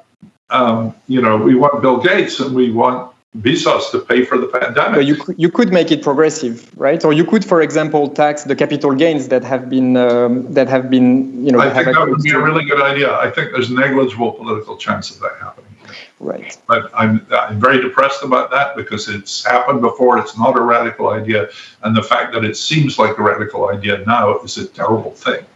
[SPEAKER 3] um, you know, we want Bill Gates and we want Bezos to pay for the pandemic.
[SPEAKER 2] But you could, you could make it progressive, right? Or you could, for example, tax the capital gains that have been um, that have been, you know.
[SPEAKER 3] I think that would be a really good idea. I think there's negligible political chance of that happening.
[SPEAKER 2] Right.
[SPEAKER 3] But I'm, I'm very depressed about that because it's happened before. It's not a radical idea. And the fact that it seems like a radical idea now is a terrible thing.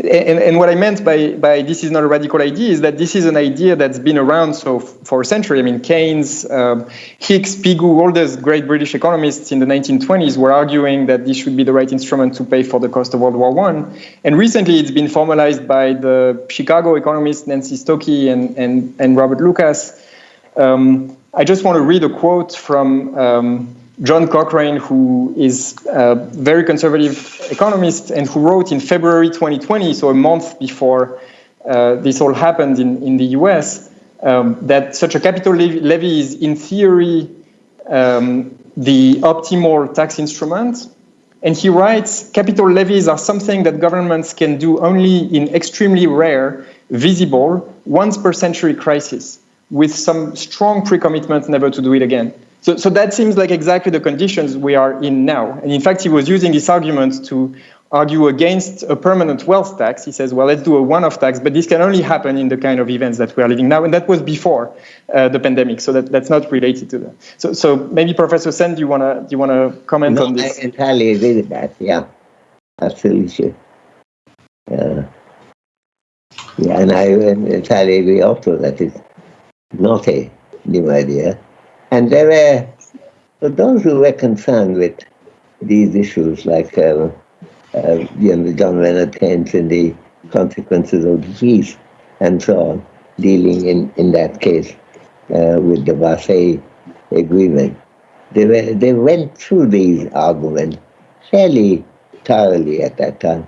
[SPEAKER 2] And, and, what I meant by, by this is not a radical idea is that this is an idea that's been around so for a century. I mean, Keynes, um, Hicks, Pigou, all those great British economists in the 1920s were arguing that this should be the right instrument to pay for the cost of World War One. And recently, it's been formalized by the Chicago economists Nancy Stokey and, and, and Robert Lucas. Um, I just want to read a quote from um, John Cochrane, who is a very conservative economist and who wrote in February 2020, so a month before uh, this all happened in, in the US, um, that such a capital levy is in theory um, the optimal tax instrument. And he writes, capital levies are something that governments can do only in extremely rare, visible, once per century crisis, with some strong pre-commitment never to do it again. So, so that seems like exactly the conditions we are in now. And in fact, he was using this argument to argue against a permanent wealth tax. He says, well, let's do a one-off tax, but this can only happen in the kind of events that we are living now. And that was before uh, the pandemic, so that, that's not related to that. So, so maybe Professor Sen, do you want to do you want to comment
[SPEAKER 4] no,
[SPEAKER 2] on this?
[SPEAKER 4] I entirely agree with that. Yeah, absolutely. Uh, yeah, and I entirely agree also that it's not a new idea. And there were for those who were concerned with these issues, like uh, uh, you know, John Maynard Keynes and the consequences of disease and so on, dealing in, in that case uh, with the Versailles Agreement. They, were, they went through these arguments fairly thoroughly at that time.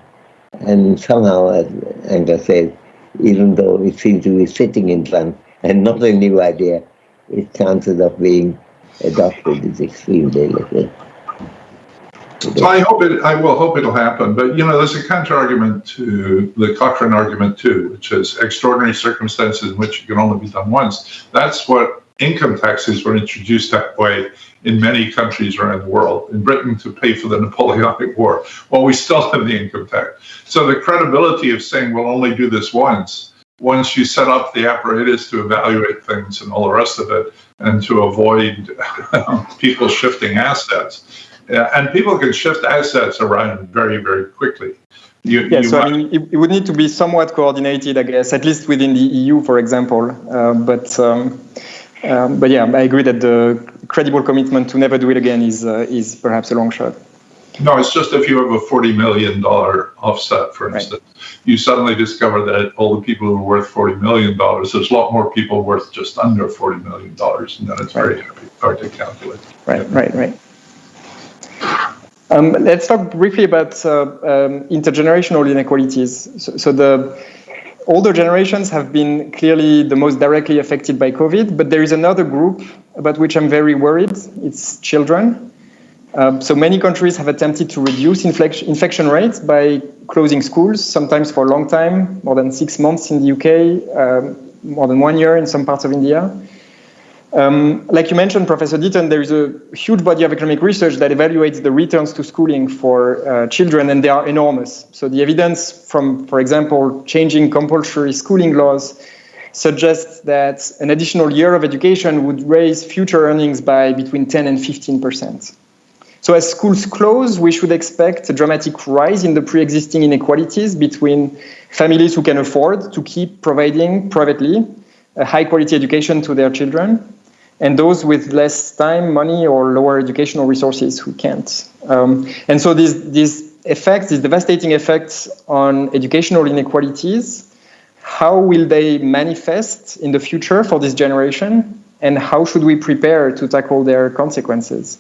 [SPEAKER 4] And somehow, as Angus said, even though it seems to be sitting in front and not a new idea, its chances of being adopted is extremely little.
[SPEAKER 3] So I hope it. I will hope it'll happen. But you know, there's a counter argument to the Cochrane argument too, which is extraordinary circumstances in which it can only be done once. That's what income taxes were introduced that way in many countries around the world. In Britain, to pay for the Napoleonic War. Well, we still have the income tax. So the credibility of saying we'll only do this once, once you set up the apparatus to evaluate things and all the rest of it, and to avoid people shifting assets. and people can shift assets around very, very quickly.
[SPEAKER 2] You, yeah, you so I mean, it, it, would need to be somewhat coordinated, I guess, at least within the EU, for example. Uh, but um, um, but yeah, I agree that the credible commitment to never do it again is uh, is perhaps a long shot.
[SPEAKER 3] No, it's just if you have a forty million dollar offset, for instance, right. you suddenly discover that all the people who are worth forty million dollars, there's a lot more people worth just under forty million dollars, and then it's right. very hard to calculate.
[SPEAKER 2] Right, yeah. right, right. Um, let's talk briefly about uh, um, intergenerational inequalities. So, so, the older generations have been clearly the most directly affected by COVID, but there is another group about which I'm very worried. It's children. Um, so many countries have attempted to reduce infection rates by closing schools, sometimes for a long time, more than six months in the UK, um, more than one year in some parts of India. Um, like you mentioned, Professor Deaton, there is a huge body of economic research that evaluates the returns to schooling for uh, children, and they are enormous. So the evidence from, for example, changing compulsory schooling laws suggests that an additional year of education would raise future earnings by between 10 and 15 percent. So as schools close, we should expect a dramatic rise in the pre-existing inequalities between families who can afford to keep providing privately a high quality education to their children and those with less time, money, or lower educational resources who can't. Um, and so these, these effects, these devastating effects on educational inequalities, how will they manifest in the future for this generation? And how should we prepare to tackle their consequences?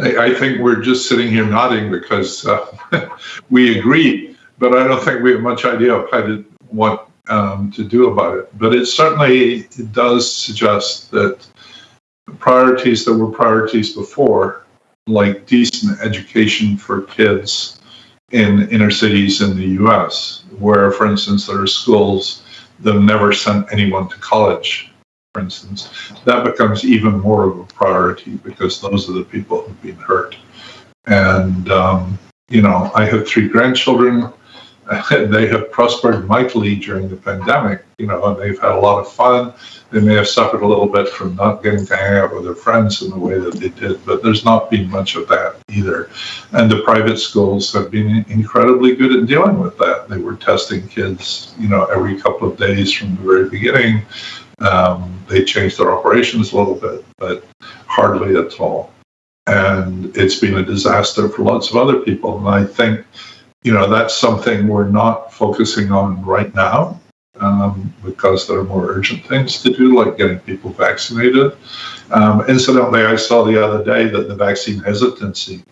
[SPEAKER 3] I think we're just sitting here nodding because uh, *laughs* we agree, but I don't think we have much idea of how to, what um, to do about it. But it certainly does suggest that priorities that were priorities before, like decent education for kids in inner cities in the US, where, for instance, there are schools that have never sent anyone to college, for instance, that becomes even more of a priority because those are the people who've been hurt. And, um, you know, I have three grandchildren. *laughs* they have prospered mightily during the pandemic, you know, and they've had a lot of fun. They may have suffered a little bit from not getting to hang out with their friends in the way that they did, but there's not been much of that either. And the private schools have been incredibly good at dealing with that. They were testing kids, you know, every couple of days from the very beginning. Um, they changed their operations a little bit, but hardly at all. And it's been a disaster for lots of other people. And I think you know, that's something we're not focusing on right now um, because there are more urgent things to do, like getting people vaccinated. Um, incidentally, I saw the other day that the vaccine hesitancy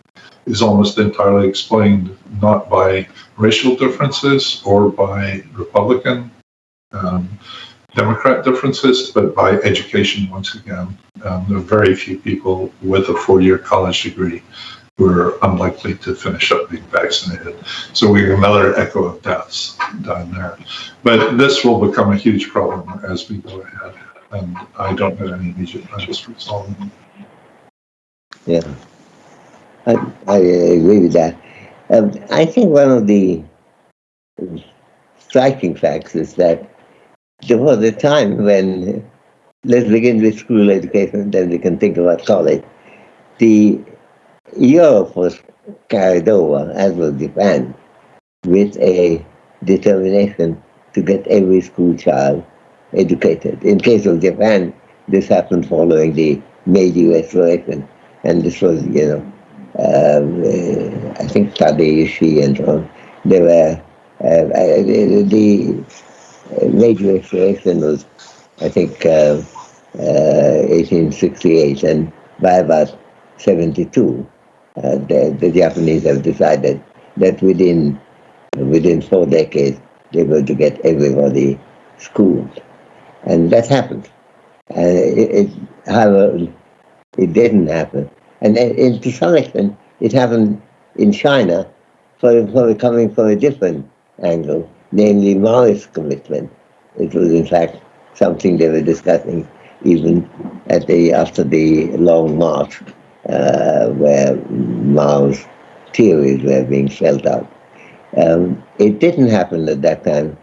[SPEAKER 3] is almost entirely explained not by racial differences or by Republican, um, Democrat differences, but by education once again. Um, there are very few people with a four year college degree who are unlikely to finish up being vaccinated. So we have another echo of deaths down there. But this will become a huge problem as we go ahead. And I don't have any immediate plans for solving it.
[SPEAKER 4] Yeah, I, I agree with that. Um, I think one of the striking facts is that there was a time when, let's begin with school education, then we can think about college. The Europe was carried over, as was Japan, with a determination to get every school child educated. In case of Japan, this happened following the Meiji Restoration, and this was, you know, um, uh, I think Tadeushi and so on. They were, uh, the, the Meiji was, I think, uh, 1868, uh, and by about 72, uh, the, the, Japanese have decided that within within four decades they were to get everybody schooled, and that happened. And it, it, however, it didn't happen, and, and to some extent, it happened in China, for, for coming from a different angle. Namely Maoist commitment. It was, in fact, something they were discussing even at the after the Long March, uh, where Mao's theories were being spelled out. Um, it didn't happen at that time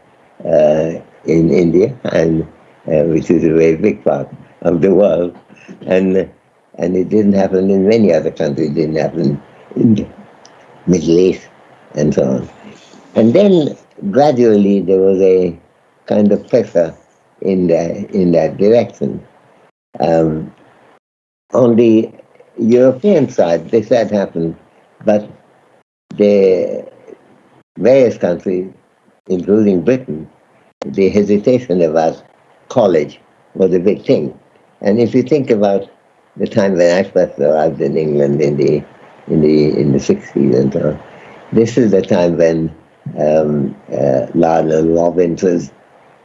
[SPEAKER 4] uh, in India, and uh, which is a very big part of the world, and and it didn't happen in many other countries. It didn't happen in the Middle East and so on. And then gradually there was a kind of pressure in that in that direction. Um, on the European side, this had happened, but the various countries, including Britain, the hesitation about college was a big thing. And if you think about the time when I first arrived in England in the in the in the sixties and so on, this is the time when um, uh, Robbins was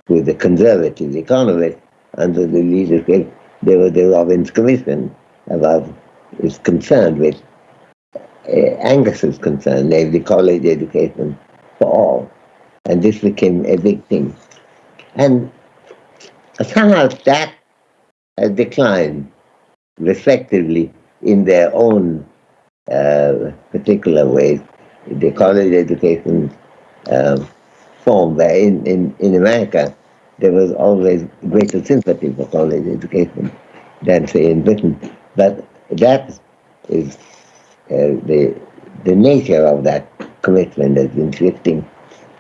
[SPEAKER 4] with the conservative economists under the leadership, there was the Robbins Commission about is concerned with uh, Angus's concern, namely college education for all. And this became a big thing. And somehow that has declined respectively in their own uh, particular ways. The college education uh, form where in, in, in America there was always greater sympathy for college education than say in Britain. But that is uh, the the nature of that commitment has been shifting.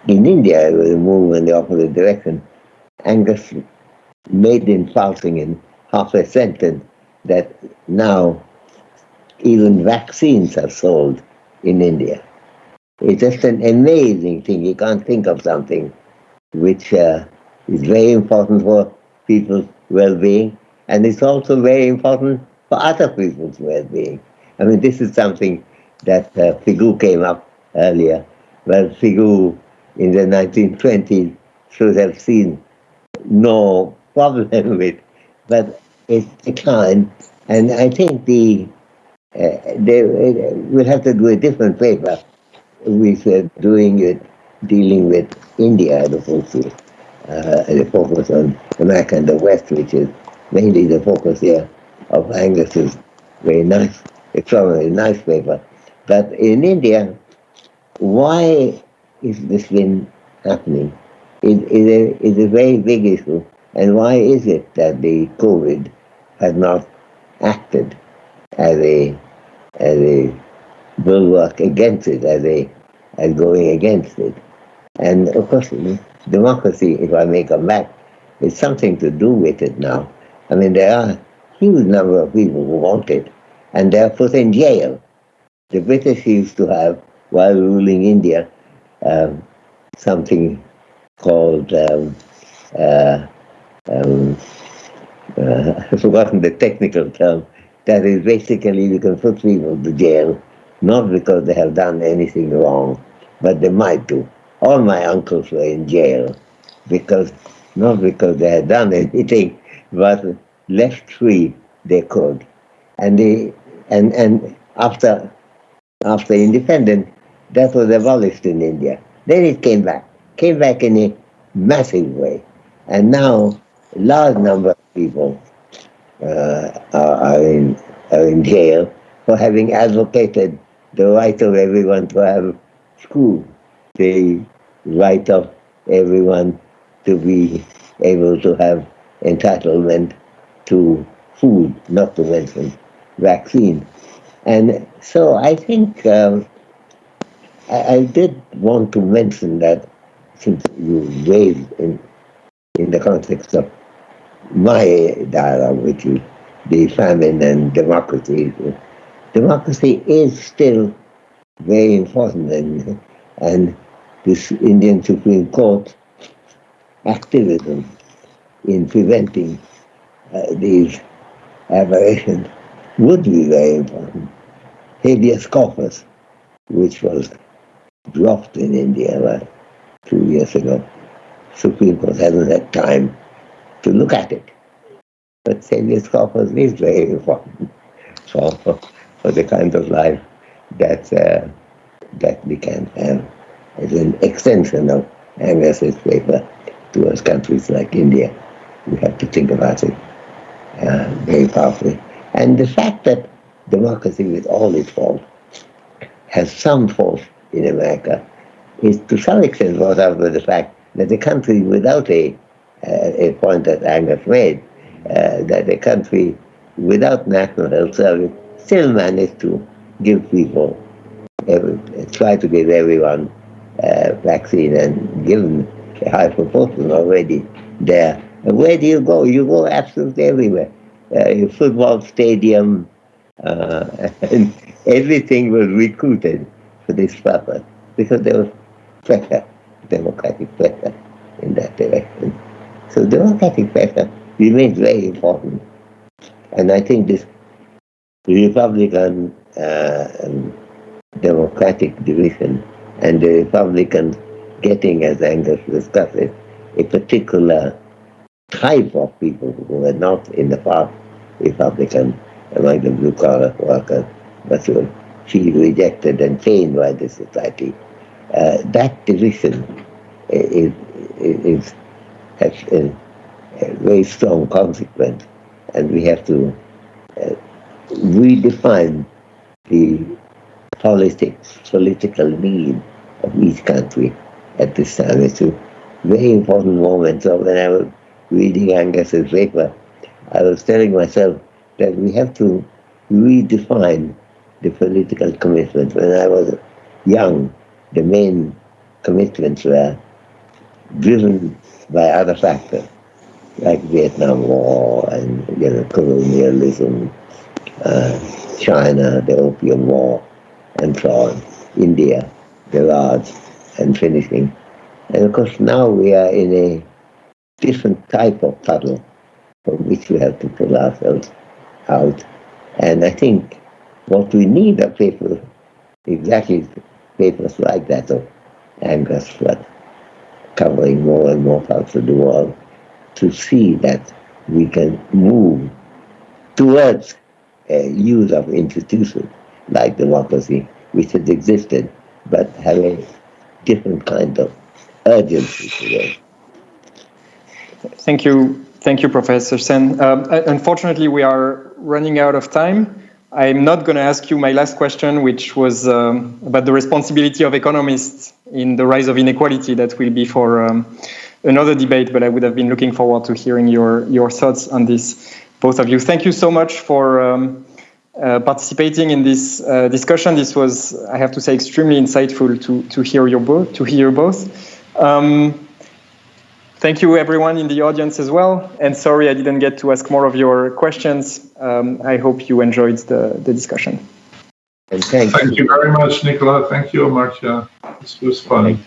[SPEAKER 4] In India, it was a move in the opposite direction. Angus made in passing in half a sentence that now even vaccines are sold in India. It's just an amazing thing. You can't think of something which uh, is very important for people's well-being, and it's also very important for other people's well-being. I mean, this is something that uh, Pigou came up earlier. Well, Pigou in the 1920s should have seen no problem *laughs* with, but it declined, and I think the uh, they uh, will have to do a different paper with uh, doing it, dealing with India opposed to uh, the focus on America and the West, which is mainly the focus here of Angus's very nice, extraordinary nice paper. But in India, why is this been happening? It is a, is a very big issue. And why is it that the COVID has not acted as a as a bulwark against it, as a as going against it? And of course, democracy, if I may come back, is something to do with it now. I mean, there are a huge number of people who want it, and they're put in jail. The British used to have, while ruling India, um, something called, um, uh, um, uh, *laughs* I've forgotten the technical term, that is basically you can put people to jail, not because they have done anything wrong, but they might do all my uncles were in jail because not because they had done *laughs* anything, but left free they could. And they and and after after independence, that was abolished in India. Then it came back, came back in a massive way, and now a large number of people uh, are, are in are in jail for having advocated the right of everyone to have school the right of everyone to be able to have entitlement to food, not to mention vaccine. And so I think um, I, I, did want to mention that since you raised in, in the context of my dialogue with you, the famine and democracy. Democracy is still very important and, and this Indian Supreme Court activism in preventing uh, these aberrations would be very important. Habeas corpus, which was dropped in India about two years ago. Supreme Court hasn't had time to look at it. But habeas corpus is very important *laughs* for, for the kind of life that, uh, that we can have as an extension of Angus's paper towards countries like India. We have to think about it uh, very powerfully. And the fact that democracy, with all its faults, has some faults in America is to some extent brought out by the fact that a country without a, uh, a point that Angus made, uh, that a country without national health service still managed to give people, every, try to give everyone uh, vaccine and given a high proportion already there. And where do you go? You go absolutely everywhere. Uh, football stadium, uh, *laughs* and everything was recruited for this purpose because there was pressure, democratic pressure in that direction. So democratic pressure remains very important. And I think this Republican uh, democratic division and the Republicans getting, as Angus discussed it, a particular type of people who were not in the past Republican, like the blue collar workers, but who she rejected and changed by the society. Uh, that division is, is, has a, a, very strong consequence, and we have to uh, redefine the politics, political need of each country at this time. It's a very important moment. So when I was reading Angus's paper, I was telling myself that we have to redefine the political commitment. When I was young, the main commitments were driven by other factors, like Vietnam War and you know, colonialism, Uh, China, the Opium War, and so on, India, the Raj, and finishing. And of course, now we are in a different type of puddle from which we have to pull ourselves out. And I think what we need are papers, exactly papers like that of Angus Flood, covering more and more parts of the world, to see that we can move towards use of institutions like democracy, which has existed, but have a different kind of urgency today.
[SPEAKER 2] Thank you. Thank you, Professor Sen. Um, unfortunately, we are running out of time. I'm not going to ask you my last question, which was um, about the responsibility of economists in the rise of inequality. That will be for um, another debate, but I would have been looking forward to hearing your, your thoughts on this, both of you. Thank you so much for um, uh, participating in this uh, discussion. This was, I have to say, extremely insightful to, to hear your both. To hear both. Um, thank you, everyone in the audience as well. And sorry, I didn't get to ask more of your questions. Um, I hope you enjoyed the, the discussion.
[SPEAKER 3] Thank, thank you. you very much, Nicola. Thank you, Marcia. This was fun.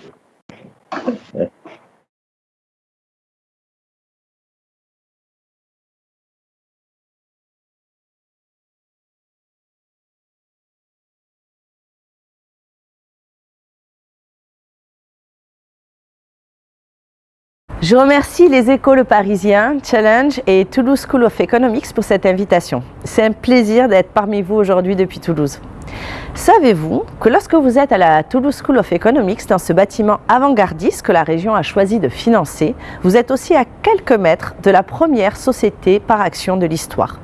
[SPEAKER 5] Je remercie les écoles parisiens, Challenge et Toulouse School of Economics pour cette invitation. C'est un plaisir d'être parmi vous aujourd'hui depuis Toulouse. Savez-vous que lorsque vous êtes à la Toulouse School of Economics, dans ce bâtiment avant-gardiste que la région a choisi de financer, vous êtes aussi à quelques mètres de la première société par action de l'histoire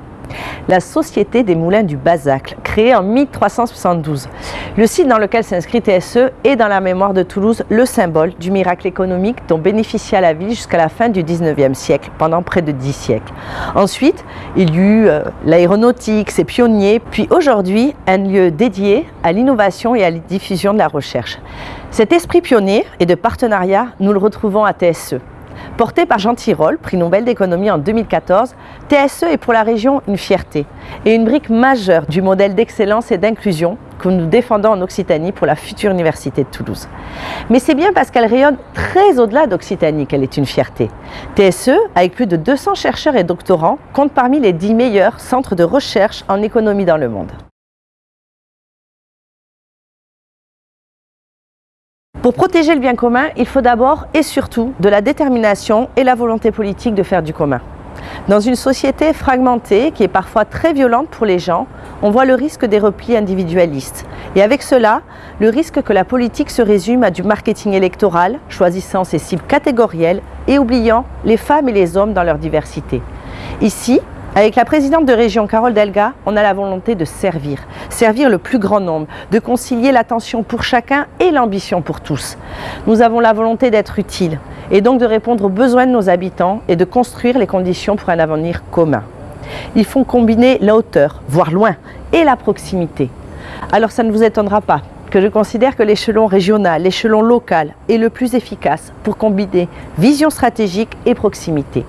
[SPEAKER 5] la Société des Moulins du Bazacle, créée en 1372. Le site dans lequel s'inscrit TSE est dans la mémoire de Toulouse le symbole du miracle économique dont bénéficia la ville jusqu'à la fin du 19e siècle, pendant près de 10 siècles. Ensuite, il y eut euh, l'aéronautique, ses pionniers, puis aujourd'hui un lieu dédié à l'innovation et à la diffusion de la recherche. Cet esprit pionnier et de partenariat, nous le retrouvons à TSE. Porté par Jean Tirole, prix Nobel d'économie en 2014, TSE est pour la région une fierté et une brique majeure du modèle d'excellence et d'inclusion que nous défendons en Occitanie pour la future Université de Toulouse. Mais c'est bien parce qu'elle rayonne très au-delà d'Occitanie qu'elle est une fierté. TSE, avec plus de 200 chercheurs et doctorants, compte parmi les 10 meilleurs centres de recherche en économie dans le monde. Pour protéger le bien commun, il faut d'abord et surtout de la détermination et la volonté politique de faire du commun. Dans une société fragmentée qui est parfois très violente pour les gens, on voit le risque des replis individualistes. Et avec cela, le risque que la politique se résume à du marketing électoral, choisissant ses cibles catégorielles et oubliant les femmes et les hommes dans leur diversité. Ici, avec la présidente de région Carole Delga, on a la volonté de servir, servir le plus grand nombre, de concilier l'attention pour chacun et l'ambition pour tous. Nous avons la volonté d'être utiles et donc de répondre aux besoins de nos habitants et de construire les conditions pour un avenir commun. Ils font combiner la hauteur, voire loin, et la proximité. Alors ça ne vous étonnera pas que je considère que l'échelon régional, l'échelon local est le plus efficace pour combiner vision stratégique et proximité.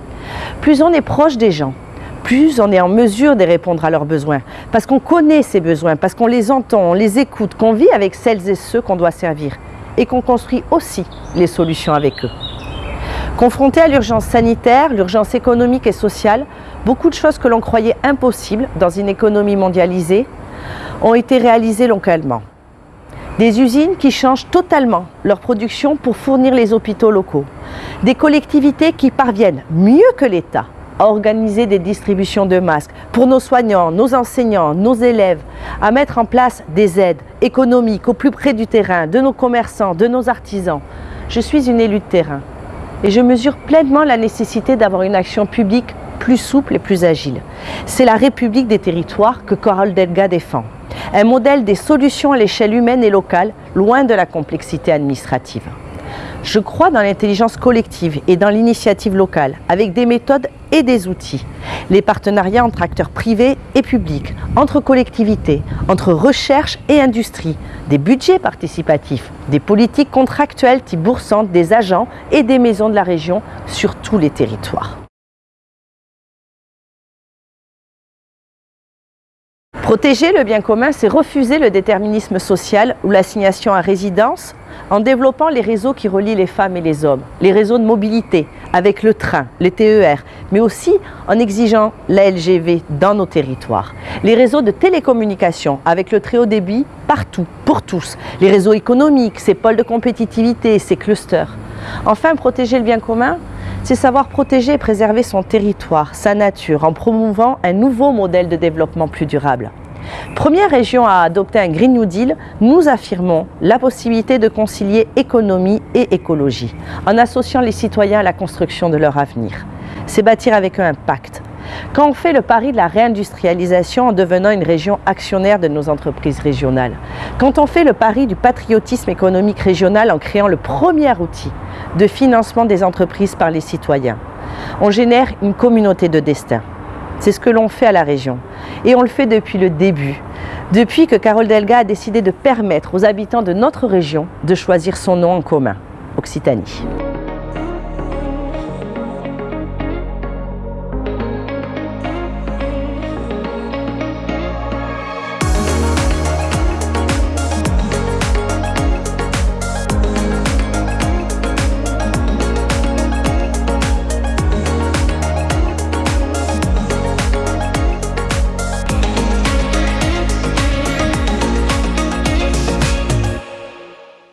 [SPEAKER 5] Plus on est proche des gens, plus on est en mesure de répondre à leurs besoins, parce qu'on connaît ces besoins, parce qu'on les entend, on les écoute, qu'on vit avec celles et ceux qu'on doit servir, et qu'on construit aussi les solutions avec eux. Confrontés à l'urgence sanitaire, l'urgence économique et sociale, beaucoup de choses que l'on croyait impossibles dans une économie mondialisée ont été réalisées localement. Des usines qui changent totalement leur production pour fournir les hôpitaux locaux. Des collectivités qui parviennent, mieux que l'État, à organiser des distributions de masques pour nos soignants, nos enseignants, nos élèves, à mettre en place des aides économiques au plus près du terrain, de nos commerçants, de nos artisans. Je suis une élue de terrain et je mesure pleinement la nécessité d'avoir une action publique plus souple et plus agile. C'est la République des territoires que Coral Delga défend. Un modèle des solutions à l'échelle humaine et locale, loin de la complexité administrative. Je crois dans l'intelligence collective et dans l'initiative locale, avec des méthodes et des outils. Les partenariats entre acteurs privés et publics, entre collectivités, entre recherche et industrie, des budgets participatifs, des politiques contractuelles type boursantes, des agents et des maisons de la région sur tous les territoires. Protéger le bien commun, c'est refuser le déterminisme social ou l'assignation à résidence en développant les réseaux qui relient les femmes et les hommes, les réseaux de mobilité avec le train, les TER, mais aussi en exigeant la LGV dans nos territoires, les réseaux de télécommunications avec le très haut débit partout, pour tous, les réseaux économiques, ces pôles de compétitivité, ces clusters. Enfin, protéger le bien commun, c'est savoir protéger et préserver son territoire, sa nature, en promouvant un nouveau modèle de développement plus durable. Première région à adopter un Green New Deal, nous affirmons la possibilité de concilier économie et écologie, en associant les citoyens à la construction de leur avenir. C'est bâtir avec eux un pacte. Quand on fait le pari de la réindustrialisation en devenant une région actionnaire de nos entreprises régionales, quand on fait le pari du patriotisme économique régional en créant le premier outil de financement des entreprises par les citoyens, on génère une communauté de destin. C'est ce que l'on fait à la région. Et on le fait depuis le début, depuis que Carole Delga a décidé de permettre aux habitants de notre région de choisir son nom en commun, Occitanie.